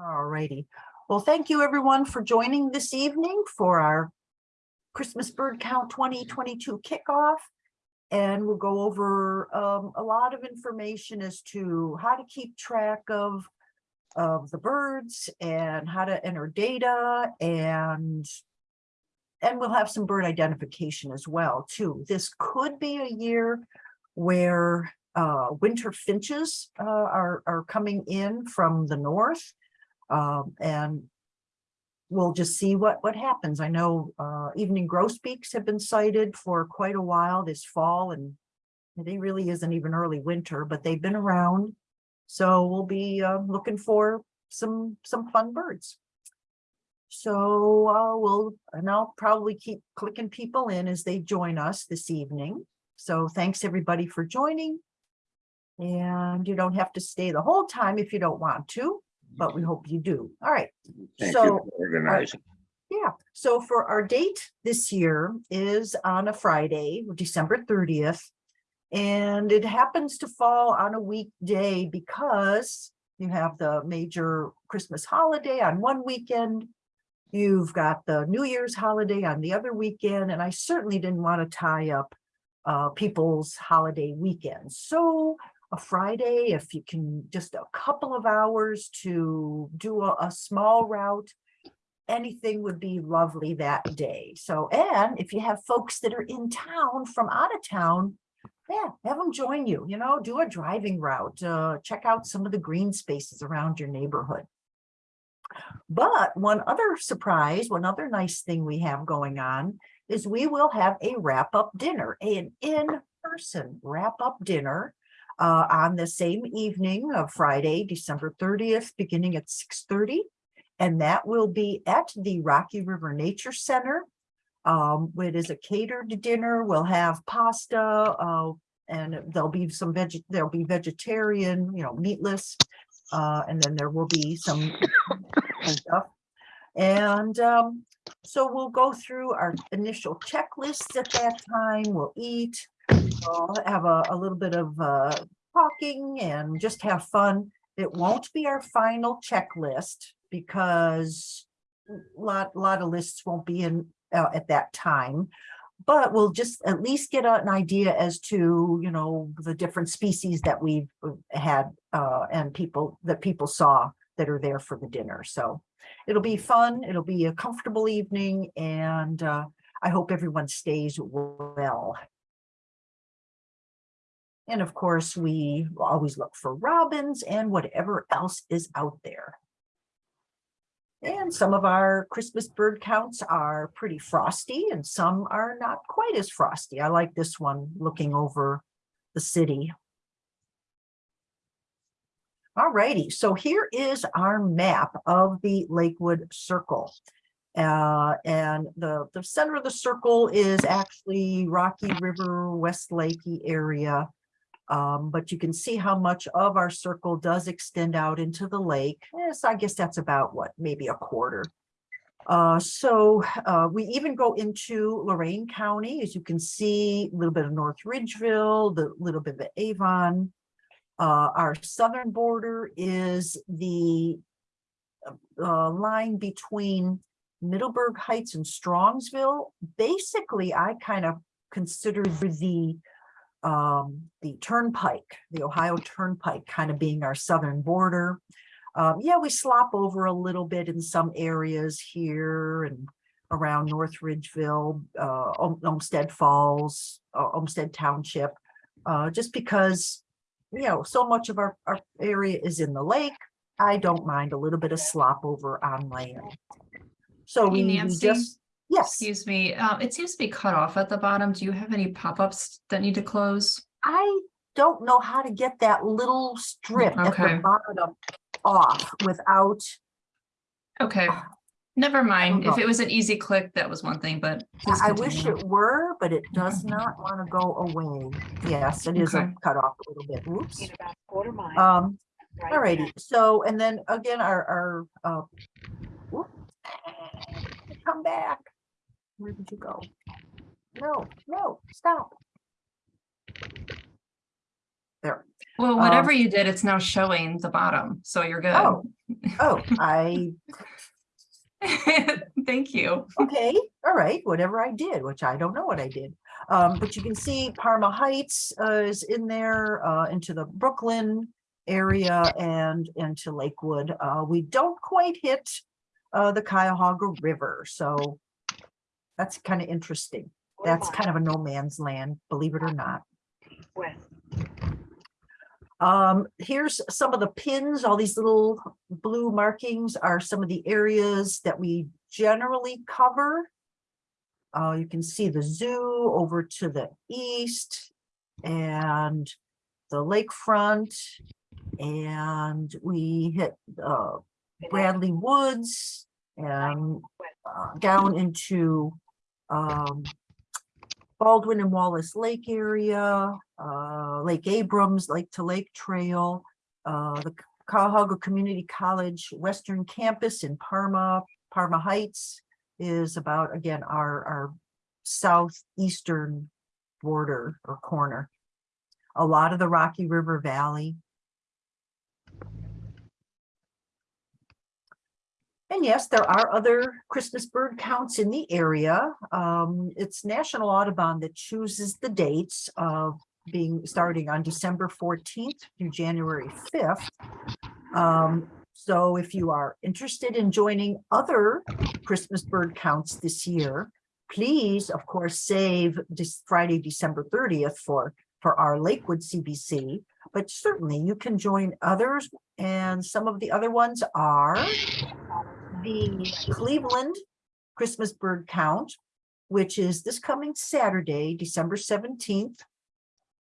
All righty. Well, thank you everyone for joining this evening for our Christmas Bird Count 2022 kickoff. And we'll go over um, a lot of information as to how to keep track of of the birds and how to enter data and and we'll have some bird identification as well too. This could be a year where uh, winter finches uh, are, are coming in from the north. Um, and we'll just see what, what happens. I know uh, evening grosbeaks have been sighted for quite a while this fall and it really isn't even early winter, but they've been around. So we'll be uh, looking for some, some fun birds. So uh, we'll, and I'll probably keep clicking people in as they join us this evening. So thanks everybody for joining. And you don't have to stay the whole time if you don't want to, but we hope you do. All right. Thank So, you for organizing. Yeah, so for our date this year is on a Friday, December 30th. And it happens to fall on a weekday because you have the major Christmas holiday on one weekend. You've got the New Year's holiday on the other weekend, and I certainly didn't want to tie up uh, people's holiday weekends. So a Friday, if you can, just a couple of hours to do a, a small route, anything would be lovely that day. So, and if you have folks that are in town from out of town, yeah, have them join you, you know, do a driving route, uh, check out some of the green spaces around your neighborhood. But one other surprise, one other nice thing we have going on is we will have a wrap-up dinner, an in-person wrap-up dinner uh, on the same evening of Friday, December 30th, beginning at 6:30. And that will be at the Rocky River Nature Center. Um, it is a catered dinner. We'll have pasta, uh, and there'll be some veg, there'll be vegetarian, you know, meatless. Uh, and then there will be some stuff. And um, so we'll go through our initial checklists at that time. We'll eat, we'll have a, a little bit of uh, talking and just have fun. It won't be our final checklist because a lot, lot of lists won't be in uh, at that time. But we'll just at least get an idea as to, you know, the different species that we've uh, had uh, and people that people saw that are there for the dinner. So it'll be fun. It'll be a comfortable evening and uh, I hope everyone stays well. And of course, we always look for robins and whatever else is out there. And some of our Christmas bird counts are pretty frosty and some are not quite as frosty. I like this one looking over the city. All righty, so here is our map of the Lakewood Circle. Uh, and the, the center of the circle is actually Rocky River, West Lakey area. Um, but you can see how much of our circle does extend out into the lake. Yes, I guess that's about what, maybe a quarter. Uh, so uh, we even go into Lorain County, as you can see, a little bit of North Ridgeville, the little bit of Avon. Uh, our southern border is the uh, line between Middleburg Heights and Strongsville. Basically, I kind of consider the um, the turnpike, the Ohio Turnpike kind of being our southern border. Um, yeah, we slop over a little bit in some areas here and around North Ridgeville, uh, Olmsted Falls, uh, Olmsted Township, uh, just because, you know, so much of our, our area is in the lake. I don't mind a little bit of slop over on land. So Hey, we we just, yes, Excuse me, uh, it seems to be cut off at the bottom. Do you have any pop-ups that need to close? I don't know how to get that little strip at Okay. the bottom off without, Okay, never mind. If it was an easy click, that was one thing, but. please I wish it were, but it does not want to go away. Yes, it is a Okay. cut off a little bit. Oops. in about quarter mile. Um, right alrighty, so, and then again, our, our, uh, whoop, come back. Where did you go? No, no, stop. There. Well, um, whatever you did, it's now showing the bottom, so you're good. Oh, Oh, I, Thank you. okay, all right, whatever I did, which I don't know what I did. Um, but you can see Parma Heights uh, is in there, uh, into the Brooklyn area and into Lakewood. Uh, we don't quite hit uh, the Cuyahoga River, so that's kind of interesting. That's kind of a no man's land, believe it or not. Um, here's some of the pins, all these little blue markings are some of the areas that we generally cover. Uh, you can see the zoo over to the east and the lakefront. And we hit, uh, Bradley Woods and down into, um, Baldwin and Wallace Lake area, uh, Lake Abrams, Lake to Lake Trail, uh, the Cuyahoga Community College Western Campus in Parma, Parma Heights is about, again, our, our southeastern border or corner. A lot of the Rocky River Valley. And yes, there are other Christmas bird counts in the area. Um, it's National Audubon that chooses the dates of being starting on December fourteenth through January fifth. Um, so if you are interested in joining other Christmas bird counts this year, please, of course, save this Friday, December thirtieth for, for our Lakewood CBC. But certainly you can join others and some of the other ones are the Cleveland Christmas bird count, which is this coming Saturday, December seventeenth.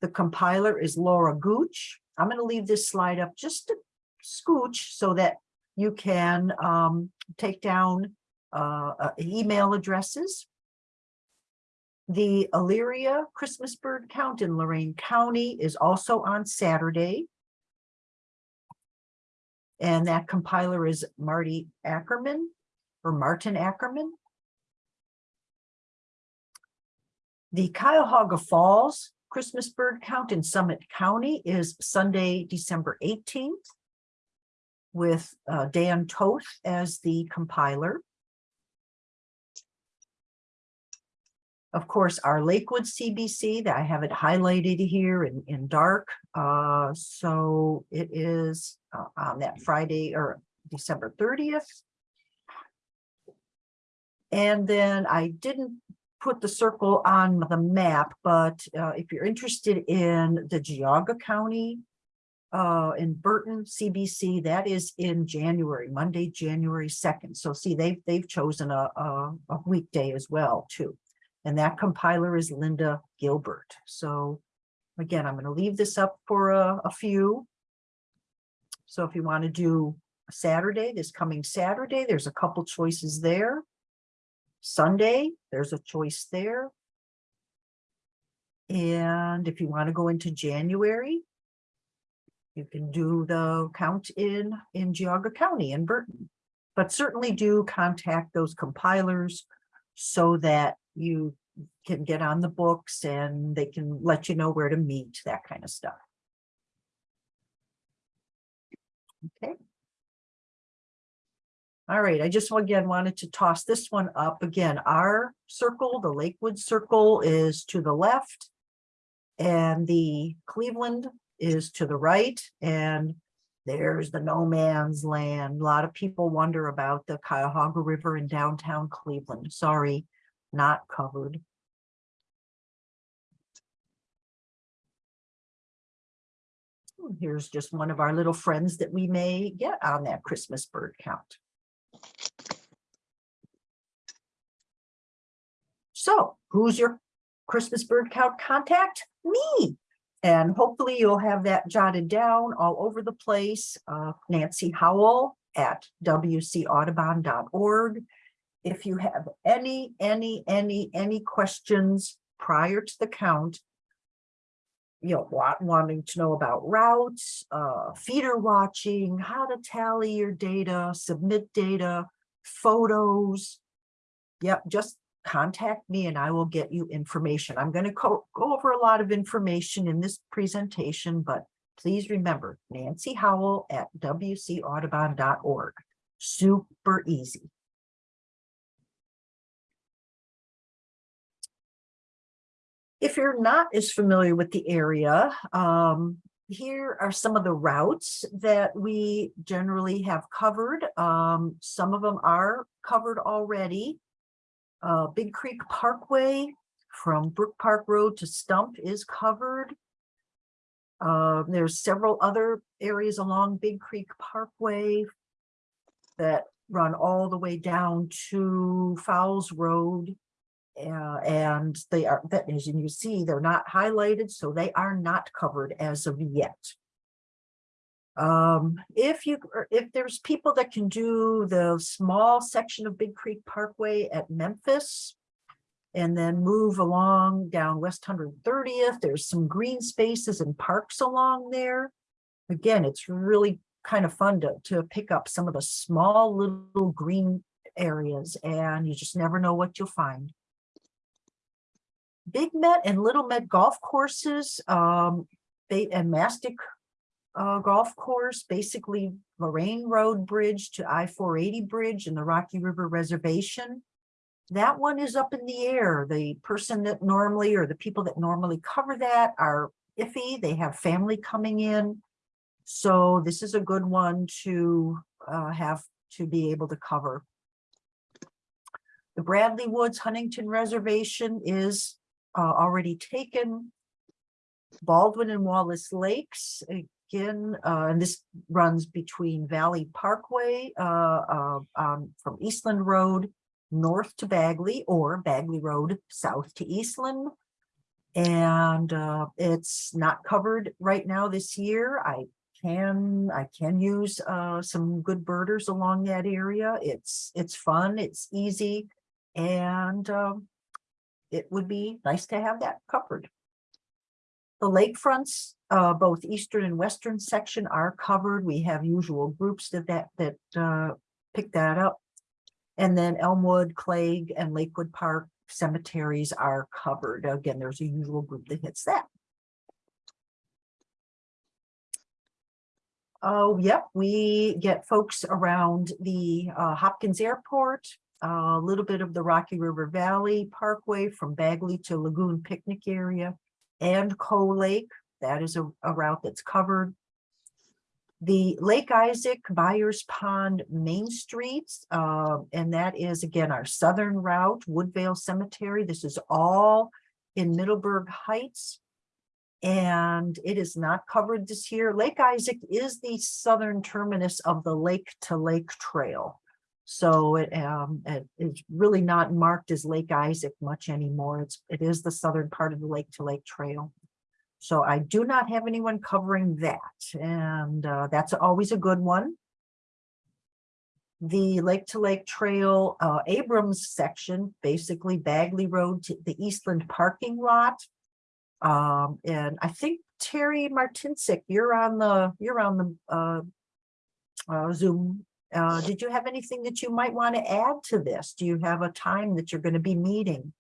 The compiler is Laura Gooch. I'm going to leave this slide up just a scooch so that you can um, take down uh, uh, email addresses. The Elyria Christmas bird count in Lorain County is also on Saturday. And that compiler is Marty Ackerman or Martin Ackerman. The Cuyahoga Falls Christmas bird count in Summit County is Sunday, December 18th with uh, Dan Toth as the compiler. Of course, our Lakewood CBC that I have it highlighted here in, in dark. Uh, so it is uh, on that Friday or December 30th. And then I didn't put the circle on the map, but uh, if you're interested in the Geauga County uh, in Burton CBC, that is in January, Monday, January 2nd. So see, they've, they've chosen a, a, a weekday as well, too. And that compiler is Linda Gilbert. So again, I'm going to leave this up for a, a few. So if you want to do Saturday, this coming Saturday, there's a couple choices there. Sunday, there's a choice there. And if you want to go into January, you can do the count in, in Geauga County in Burton. But certainly do contact those compilers so that you can get on the books and they can let you know where to meet, that kind of stuff. Okay. All right, I just again wanted to toss this one up again. Our circle, the Lakewood circle is to the left. And the Cleveland is to the right and there's the no man's land. A lot of people wonder about the Cuyahoga River in downtown Cleveland. Sorry, not covered. Here's just one of our little friends that we may get on that Christmas bird count. So who's your Christmas bird count contact? Me. And hopefully you'll have that jotted down all over the place. Uh, Nancy Howell at wcaudubon.org. If you have any, any, any, any questions prior to the count, you know, wa- wanting to know about routes, uh, feeder watching, how to tally your data, submit data, photos. Yep, just contact me and I will get you information. I'm going to go over a lot of information in this presentation, but please remember Nancy Howell at wcaudubon.org. Super easy. If you're not as familiar with the area, um, here are some of the routes that we generally have covered. Um, some of them are covered already. Uh, Big Creek Parkway from Brook Park Road to Stump is covered. Uh, there's several other areas along Big Creek Parkway that run all the way down to Fowles Road. Uh, and they are, that as you see, they're not highlighted, so they are not covered as of yet. Um, if you, if there's people that can do the small section of Big Creek Parkway at Memphis. And then move along down West Hundred Thirtieth, there's some green spaces and parks along there. Again, it's really kind of fun to, to pick up some of the small little green areas and you just never know what you'll find. Big Met and Little Met golf courses, um, and Mastick uh, golf course, basically Lorain Road Bridge to I-480 Bridge and the Rocky River Reservation. That one is up in the air. The person that normally, or the people that normally cover that are iffy. They have family coming in. So this is a good one to uh, have to be able to cover. The Bradley Woods Huntington Reservation is uh, already taken. Baldwin and Wallace Lakes, again, uh, and this runs between Valley Parkway uh, uh, um, from Eastland Road north to Bagley or Bagley Road south to Eastland. And uh, it's not covered right now this year. I can, I can use uh, some good birders along that area. It's, it's fun, it's easy, and um, it would be nice to have that covered. The lakefronts, uh, both eastern and western section are covered. We have usual groups that that that uh, pick that up. And then Elmwood, Clegg, and Lakewood Park cemeteries are covered. Again, there's a usual group that hits that. Oh, yep, we get folks around the uh, Hopkins Airport, a little bit of the Rocky River Valley Parkway from Bagley to Lagoon Picnic Area and Coe Lake. That is a, a route that's covered. The Lake Isaac, Byers Pond, Main Streets, uh, and that is again our southern route, Woodvale Cemetery. This is all in Middleburg Heights. And it is not covered this year. Lake Isaac is the southern terminus of the Lake to Lake Trail. So it, um, it is really not marked as Lake Isaac much anymore. It's, it is the southern part of the Lake to Lake Trail. So I do not have anyone covering that, and uh, that's always a good one. The Lake to Lake Trail uh, Abrams section, basically Bagley Road to the Eastland parking lot. Um, and I think Terry Martincic, you're on the, you're on the uh, uh, Zoom. Uh, did you have anything that you might want to add to this? Do you have a time that you're going to be meeting?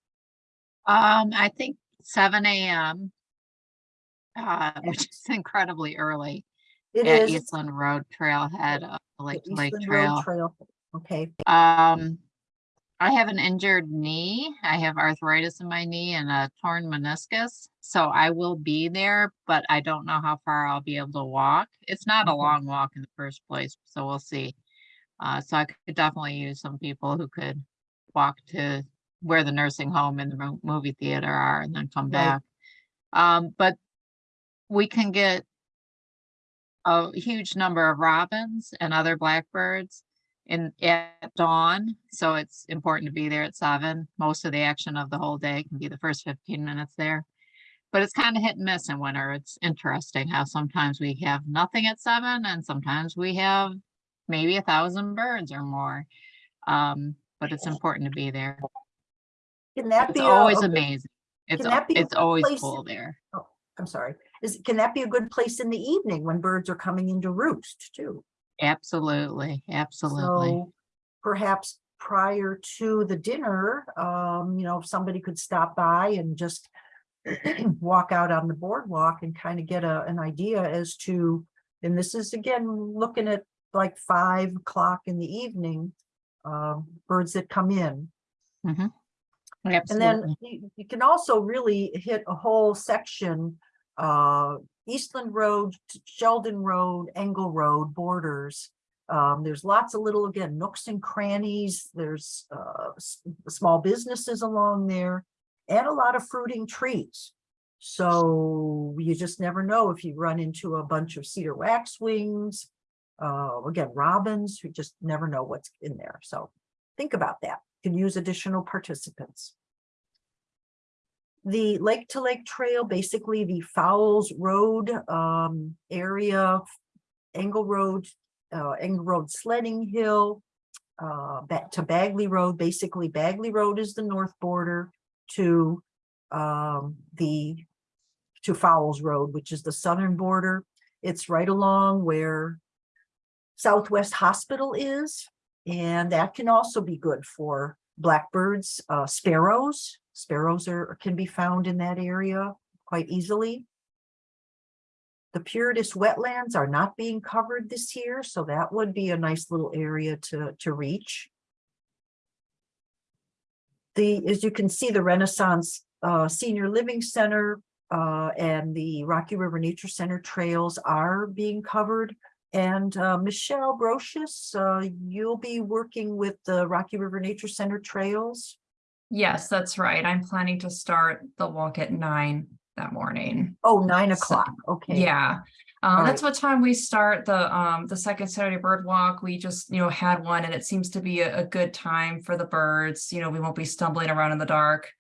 Um, I think seven AM. Uh, which is incredibly early It at is Eastland Road Trailhead, uh, Lake Lake Eastland Road Trail. Trail. Okay, Um, I have an injured knee. I have arthritis in my knee and a torn meniscus. So I will be there, but I don't know how far I'll be able to walk. It's not a Okay. long walk in the first place, so we'll see. Uh, so I could definitely use some people who could walk to where the nursing home and the movie theater are and then come Right. back. Um, but we can get a huge number of robins and other blackbirds in at dawn. So it's important to be there at seven. Most of the action of the whole day can be the first fifteen minutes there. But it's kind of hit and miss in winter. It's interesting how sometimes we have nothing at seven and sometimes we have maybe a thousand birds or more. Um, but it's important to be there. can that It's be? always a- amazing. It's, can that be it's always place full there. I'm sorry, is, can that be a good place in the evening when birds are coming into roost too? Absolutely, absolutely. So perhaps prior to the dinner, um, you know, if somebody could stop by and just walk out on the boardwalk and kind of get a, an idea as to, and this is again, looking at like five o'clock in the evening, um, birds that come in. And Absolutely. then you, you can also really hit a whole section, uh, Eastland Road, Sheldon Road, Engle Road borders. Um, there's lots of little, again, nooks and crannies. There's, uh, small businesses along there and a lot of fruiting trees. So you just never know if you run into a bunch of cedar waxwings. Uh, again, robins, you just never know what's in there. So think about that. Can use additional participants. The Lake to Lake Trail, basically the Fowles Road um area, Angle Road, uh Engle Road Sledding Hill. Uh, to Bagley Road, basically Bagley Road is the north border to um the. To Fowles Road, which is the southern border. It's right along where. Southwest Hospital is, and that can also be good for blackbirds, uh, sparrows. Sparrows are, can be found in that area quite easily. The Puritas wetlands are not being covered this year, so that would be a nice little area to, to reach. The, as you can see, the Renaissance, uh, Senior Living Center, uh, and the Rocky River Nature Center trails are being covered. And uh, Michelle Brochus, uh, you'll be working with the Rocky River Nature Center trails. Yes, that's right. I'm planning to start the walk at nine that morning. Oh, nine So- o'clock, okay. Yeah, um, that's what time we start the, um, the second Saturday bird walk. We just, you know, had one and it seems to be a, a good time for the birds. You know, we won't be stumbling around in the dark.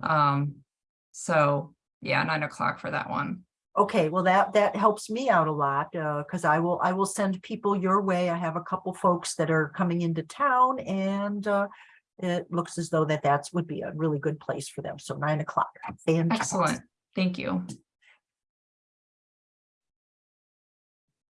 Um, so yeah, nine o'clock for that one. Okay, well, that, that helps me out a lot, uh, because I will, I will send people your way. I have a couple folks that are coming into town and, uh, it looks as though that that's would be a really good place for them. So nine o'clock. Excellent. Thank you.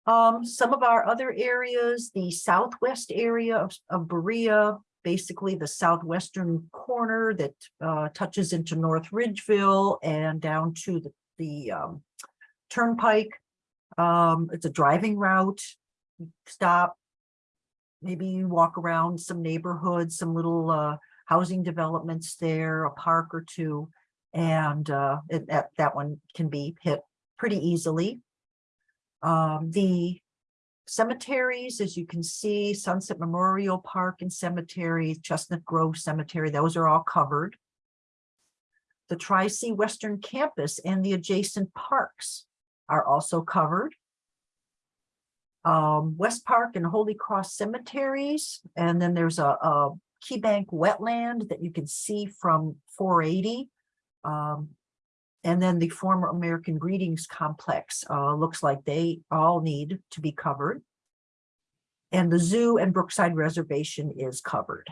Um, some of our other areas, the southwest area of, of Berea, basically the southwestern corner that, uh, touches into North Ridgeville and down to the, the, um, turnpike. Um, it's a driving route. Stop. Maybe you walk around some neighborhoods, some little, uh, housing developments there, a park or two. And, uh, it- that, that one can be hit pretty easily. Um, the cemeteries, as you can see, Sunset Memorial Park and Cemetery, Chestnut Grove Cemetery, those are all covered. The Tri-C Western Campus and the adjacent parks are also covered. Um, West Park and Holy Cross Cemeteries, and then there's a, a Key Bank wetland that you can see from four eighty. Um, and then the former American Greetings Complex, uh, looks like they all need to be covered. And the zoo and Brookside Reservation is covered.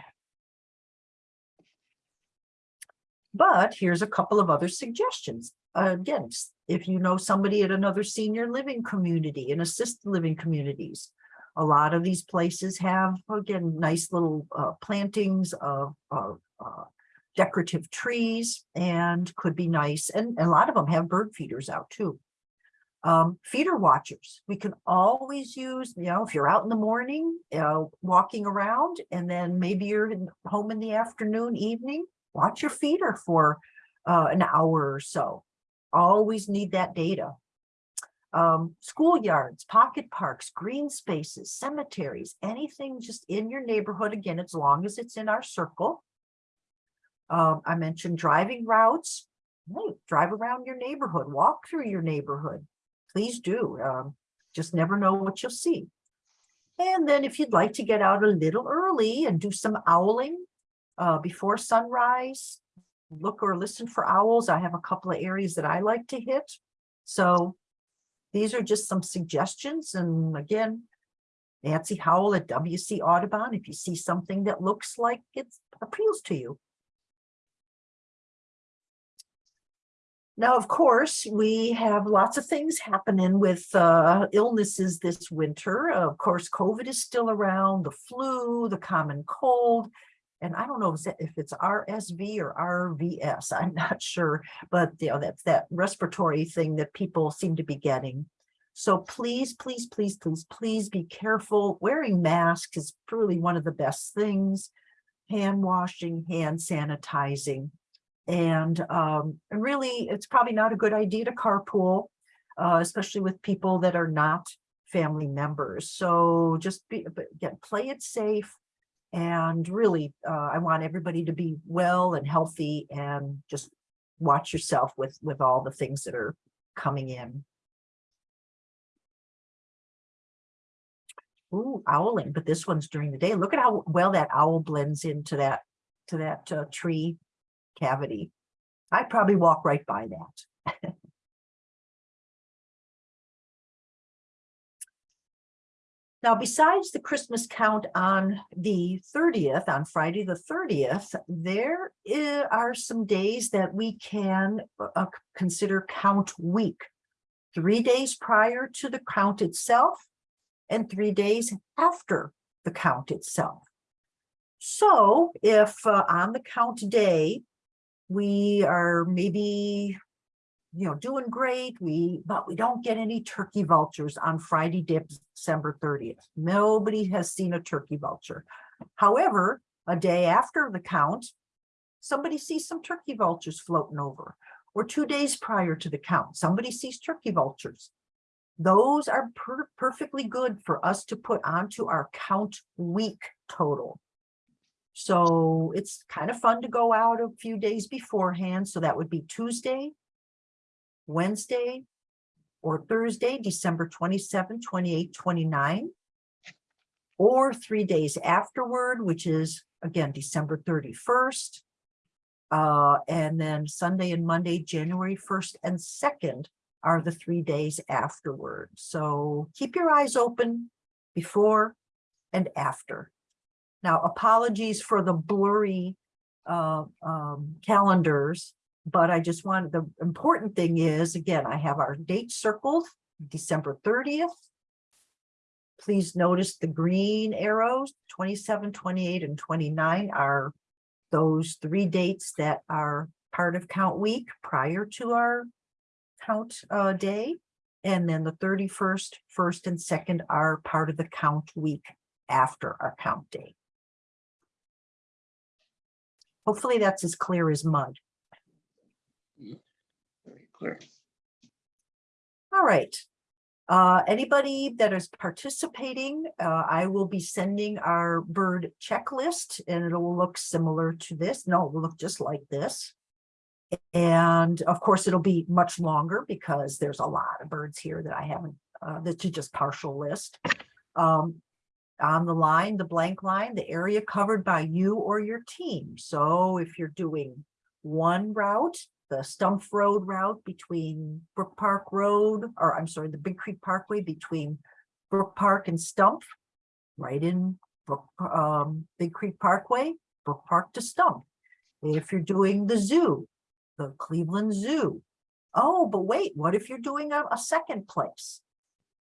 But here's a couple of other suggestions. Again, if you know somebody at another senior living community and assisted living communities. A lot of these places have, again, nice little uh, plantings of, of uh, decorative trees and could be nice. And a lot of them have bird feeders out too. Um, feeder watchers, we can always use, you know, if you're out in the morning, uh, walking around and then maybe you're in- home in the afternoon, evening, watch your feeder for uh, an hour or so. Always need that data. Um, schoolyards, pocket parks, green spaces, cemeteries, anything just in your neighborhood, again, as long as it's in our circle. Um, I mentioned driving routes. Drive around your neighborhood, walk through your neighborhood. Please do. Um, just never know what you'll see. And then if you'd like to get out a little early and do some owling uh, before sunrise, look or listen for owls. I have a couple of areas that I like to hit. So these are just some suggestions. And again, Nancy Howell at WC Audubon, if you see something that looks like it appeals to you. Now, of course, we have lots of things happening with uh, illnesses this winter. Of course, COVID is still around, the flu, the common cold. And I don't know if it's- RSV or RVS, I'm not sure, but you know, that's that respiratory thing that people seem to be getting. So please, please, please, please, please be careful. Wearing masks is really one of the best things. Hand washing, hand sanitizing. And um, and really, it's probably not a good idea to carpool, uh, especially with people that are not family members. So just be, again, play it safe. And really, uh, I want everybody to be well and healthy and just watch yourself with, with all the things that are coming in. Ooh, owling, but this one's during the day. Look at how well that owl blends into that, to that uh, tree cavity. I'd probably walk right by that. Now, besides the Christmas count on the thirtieth, on Friday, the thirtieth, there are some days that we can uh, consider count week. Three days prior to the count itself and three days after the count itself. So if uh, on the count day, we are maybe you know, doing great. We, but we don't get any turkey vultures on Friday, December thirtieth. Nobody has seen a turkey vulture. However, a day after the count, somebody sees some turkey vultures floating over. Or two days prior to the count, somebody sees turkey vultures. Those are per- perfectly good for us to put onto our count week total. So it's kind of fun to go out a few days beforehand. So that would be Tuesday, Wednesday or Thursday, December 27, 28, 29. Or three days afterward, which is again, December 31st. Uh, and then Sunday and Monday, January 1st and 2nd are the three days afterward. So keep your eyes open before and after. Now, apologies for the blurry uh, um, calendars, but I just wanted, the important thing is, again, I have our date circled, December 30th. Please notice the green arrows, 27, 28, and 29 are those three dates that are part of count week prior to our count uh, day. And then the 31st, 1st, and 2nd are part of the count week after our count day. Hopefully that's as clear as mud. Clear. All right. Uh, anybody that is participating, uh, I will be sending our bird checklist and it will look similar to this. No, it will look just like this. And of course, it'll be much longer because there's a lot of birds here that I haven't, uh, that's just partial list. Um, on the line, the blank line, the area covered by you or your team. So if you're doing one route, the Stump Road route between Brook Park Road, or I'm sorry, the Big Creek Parkway between Brook Park and Stump, right in Brook, um, Big Creek Parkway, Brook Park to Stump. If you're doing the zoo, the Cleveland Zoo. Oh, but wait, what if you're doing a, a second place?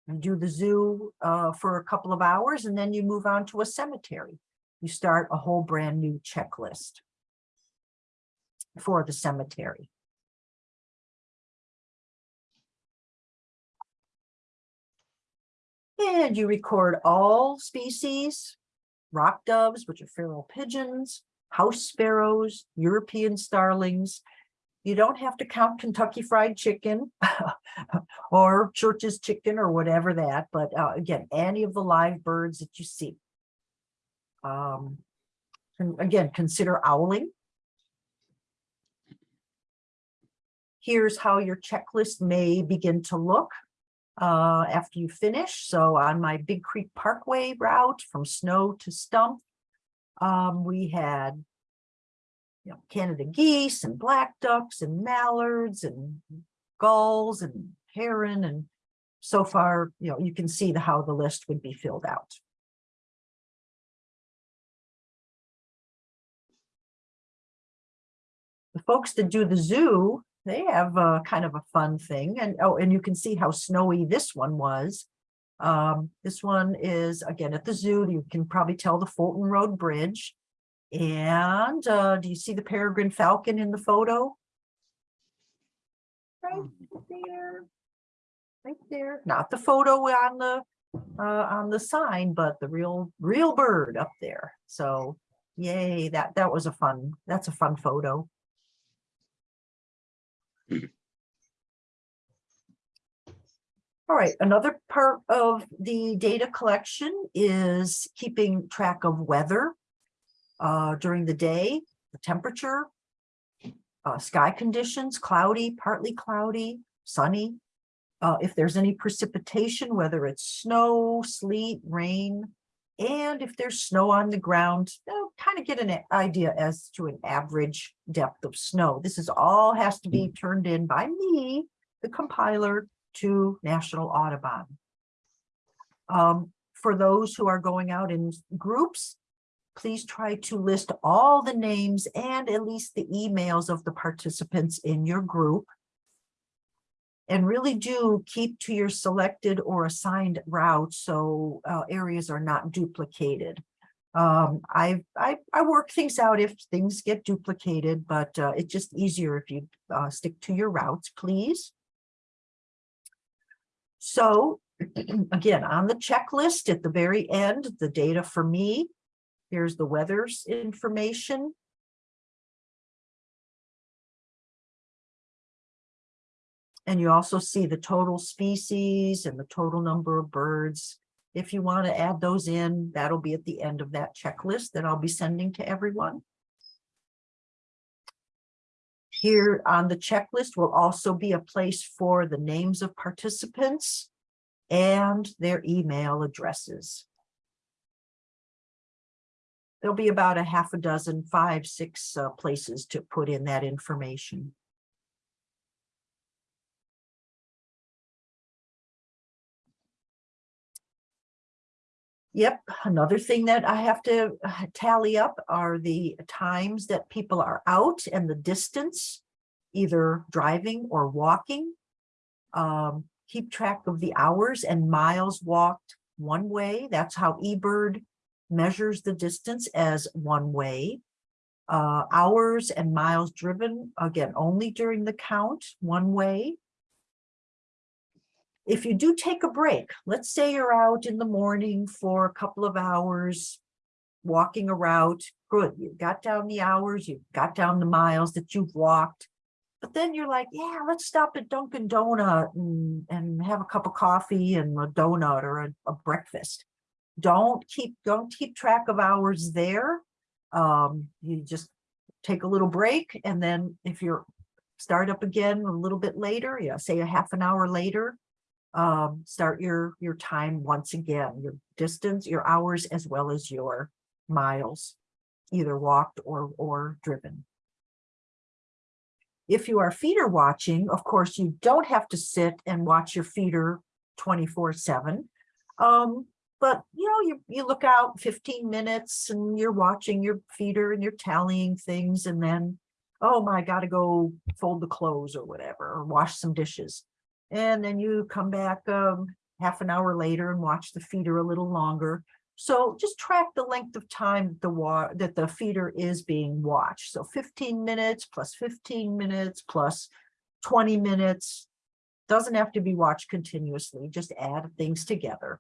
You do the zoo uh, for a couple of hours and then you move on to a cemetery. You start a whole brand new checklist for the cemetery. And you record all species, rock doves, which are feral pigeons, house sparrows, European starlings. You don't have to count Kentucky Fried Chicken or Church's Chicken or whatever that, but uh, again, any of the live birds that you see. Um, and again, consider owling. Here's how your checklist may begin to look uh, after you finish. So on my Big Creek Parkway route from Snow to Stump, um, we had you know, Canada geese and black ducks and mallards and gulls and heron and so far, you know, you can see the how the list would be filled out. The folks that do the zoo, they have a kind of a fun thing and oh, and you can see how snowy this one was. Um, this one is again at the zoo. You can probably tell the Fulton Road Bridge. And uh, do you see the peregrine falcon in the photo? Right there. Right there, not the photo on the, uh, on the sign, but the real, real bird up there. So yay, that, that was a fun, that's a fun photo. All right, another part of the data collection is keeping track of weather uh, during the day, the temperature, uh, sky conditions, cloudy, partly cloudy, sunny. Uh, if there's any precipitation, whether it's snow, sleet, rain, and if there's snow on the ground, they'll kind of get an idea as to an average depth of snow. This is all has to be turned in by me, the compiler, to National Audubon. Um, for those who are going out in groups, please try to list all the names and at least the emails of the participants in your group. And really do keep to your selected or assigned route so uh, areas are not duplicated. Um, I, I, I work things out if things get duplicated, but uh, it's just easier if you uh, stick to your routes, please. So again, on the checklist at the very end, the data for me, here's the weather's information. And you also see the total species and the total number of birds. If you want to add those in, that'll be at the end of that checklist that I'll be sending to everyone. Here on the checklist will also be a place for the names of participants and their email addresses. There'll be about a half a dozen, five, six uh, places to put in that information. Yep, another thing that I have to uh, tally up are the times that people are out and the distance, either driving or walking. Um, keep track of the hours and miles walked one way. That's how eBird measures the distance as one way. Uh, hours and miles driven, again, only during the count, one way if you do take a break, let's say you're out in the morning for a couple of hours, walking a route, good, you got down the hours, you got down the miles that you've walked, but then you're like, yeah, let's stop at Dunkin' Donut and, and have a cup of coffee and a donut or a, a breakfast. Don't keep, don't keep track of hours there. Um, you just take a little break and then if you're start up again a little bit later, yeah, say a half an hour later, um, start your, your time once again, your distance, your hours, as well as your miles, either walked or, or driven. If you are feeder watching, of course, you don't have to sit and watch your feeder 24 seven. Um, but you know, you, you look out 15 minutes and you're watching your feeder and you're tallying things and then, oh my, gotta go fold the clothes or whatever, or wash some dishes. And then you come back um, half an hour later and watch the feeder a little longer. So just track the length of time the that the feeder is being watched. So 15 minutes plus 15 minutes plus 20 minutes. Doesn't have to be watched continuously, just add things together.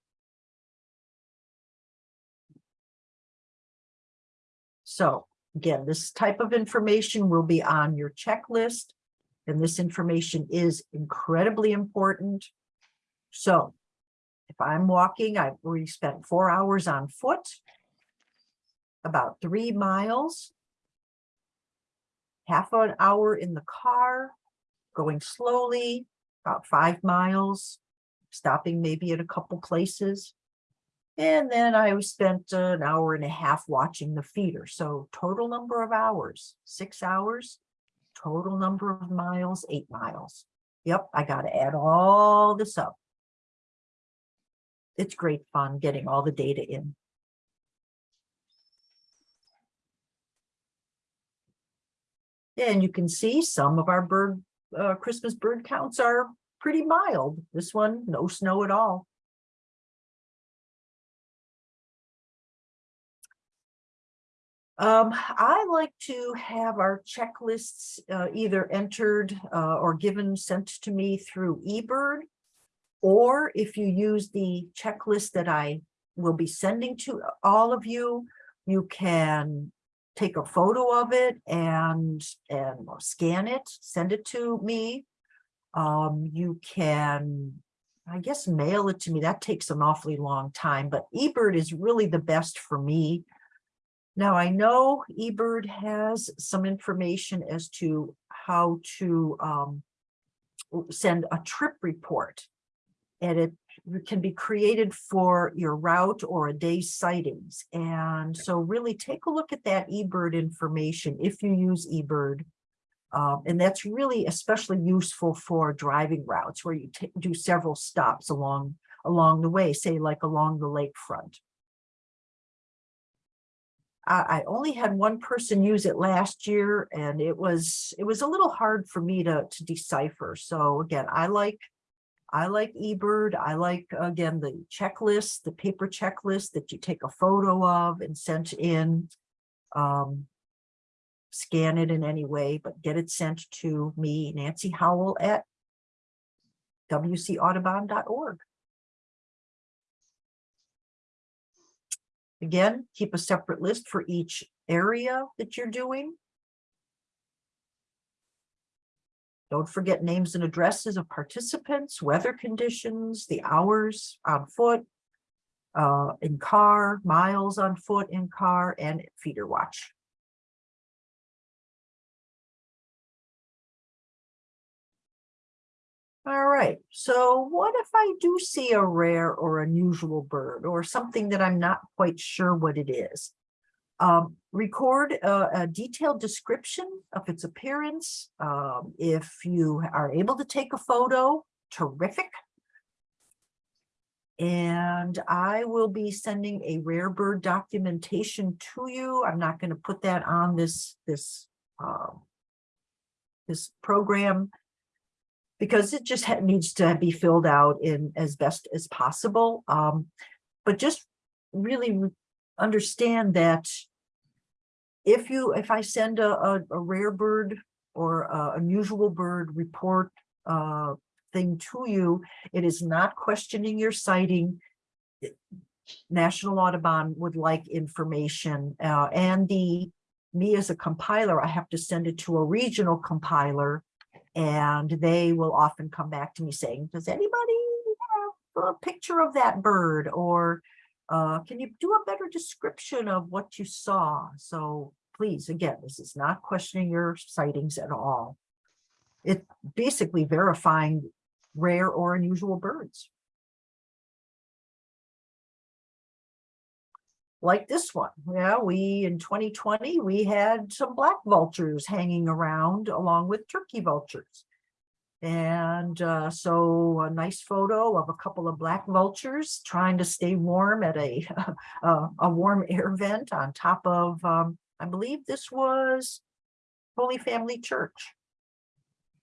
So again, this type of information will be on your checklist. And this information is incredibly important. So if I'm walking, I've already spent four hours on foot, about three miles, half an hour in the car, going slowly, about five miles, stopping maybe at a couple places. And then I spent an hour and a half watching the feeder. So total number of hours, six hours, total number of miles, eight miles. Yep, I got to add all this up. It's great fun getting all the data in. And you can see some of our bird uh, Christmas bird counts are pretty mild. This one, no snow at all. Um, I like to have our checklists uh, either entered uh, or given sent to me through eBird. Or if you use the checklist that I will be sending to all of you, you can take a photo of it and, and scan it, send it to me. Um, you can, I guess, mail it to me. That takes an awfully long time, but eBird is really the best for me. Now, I know eBird has some information as to how to um, send a trip report. And it can be created for your route or a day's sightings. And so really take a look at that eBird information if you use eBird. Um, and that's really especially useful for driving routes where you do several stops along along the way, say like along the lakefront. I, only had one person use it last year and it was, it was a little hard for me to, to decipher. So again, I like, I like eBird. I like, again, the checklist, the paper checklist that you take a photo of and sent in. Um, scan it in any way, but get it sent to me, Nancy Howell at wcaudubon.org. Again, keep a separate list for each area that you're doing. Don't forget names and addresses of participants, weather conditions, the hours on foot, uh, in car, miles on foot in car, and feeder watch. All right, so what if I do see a rare or unusual bird or something that I'm not quite sure what it is? Um, record a, a detailed description of its appearance. Um, if you are able to take a photo, terrific. And I will be sending a rare bird documentation to you. I'm not going to put that on this, this, um, this program because it just needs to be filled out in as best as possible. Um, but just really understand that if you, if I send a, a, a rare bird or a unusual bird report uh, thing to you, it is not questioning your sighting. National Audubon would like information uh, and the, me as a compiler, I have to send it to a regional compiler and they will often come back to me saying, does anybody have a picture of that bird? Or uh, can you do a better description of what you saw? So please, again, this is not questioning your sightings at all. It's basically verifying rare or unusual birds. Like this one, yeah, we, in 2020, we had some black vultures hanging around along with turkey vultures. And uh, so a nice photo of a couple of black vultures trying to stay warm at a, a, a warm air vent on top of, um, I believe this was Holy Family Church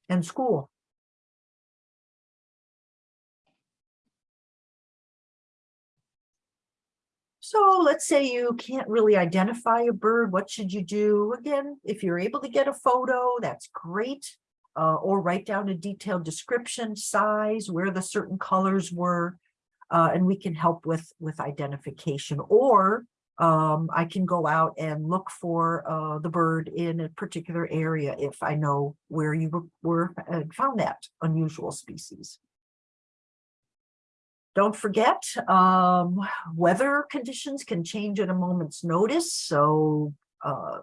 and school. So let's say you can't really identify a bird, what should you do? Again, if you're able to get a photo, that's great. Uh, or write down a detailed description, size, where the certain colors were. Uh, and we can help with, with identification. Or um, I can go out and look for uh, the bird in a particular area if I know where you were, were found that unusual species. Don't forget, um, weather conditions can change at a moment's notice, so uh,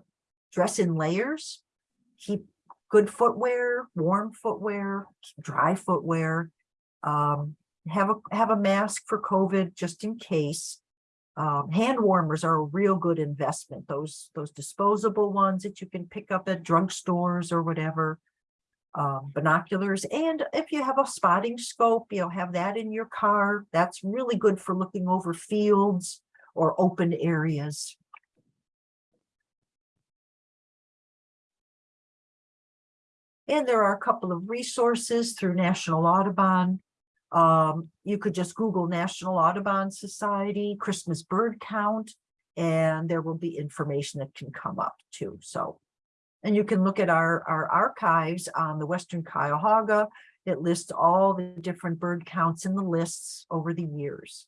dress in layers, keep good footwear, warm footwear, dry footwear. Um, have a have a mask for COVID just in case. Um, hand warmers are a real good investment. Those those disposable ones that you can pick up at drugstores or whatever um, binoculars. And if you have a spotting scope, you know, have that in your car. That's really good for looking over fields or open areas. And there are a couple of resources through National Audubon. Um, you could just Google National Audubon Society, Christmas bird count, And there will be information that can come up too, so. And you can look at our, our archives on the Western Cuyahoga. It lists all the different bird counts in the lists over the years.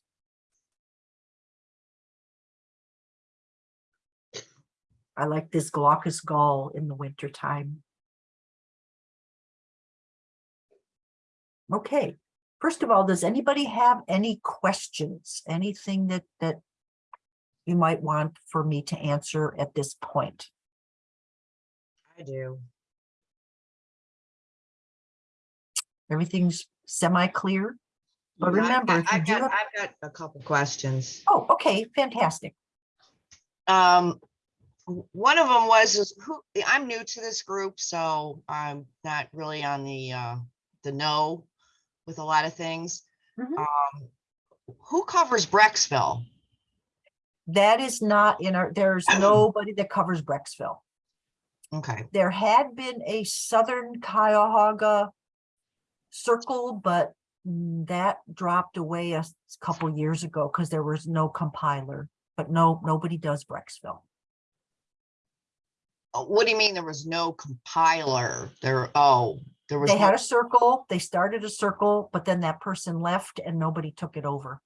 I like this glaucous gull in the wintertime. Okay, first of all, does anybody have any questions? Anything that, that you might want for me to answer at this point? I do. Everything's semi-clear? But I've remember, got- I've got, have- I've got a couple questions. Oh, okay, fantastic. Um, one of them was, is who, I'm new to this group, so I'm not really on the, uh, the know with a lot of things. Mhm. Um, who covers Brecksville? That is not in our, there's nobody that covers Brecksville. Okay, There had been a Southern Cuyahoga circle, but that dropped away a couple years ago because there was no compiler. But no, nobody does Brecksville. Uh, what do you mean there was no compiler? There, oh, there was. They no- had a circle, they started a circle, but then that person left and nobody took it over.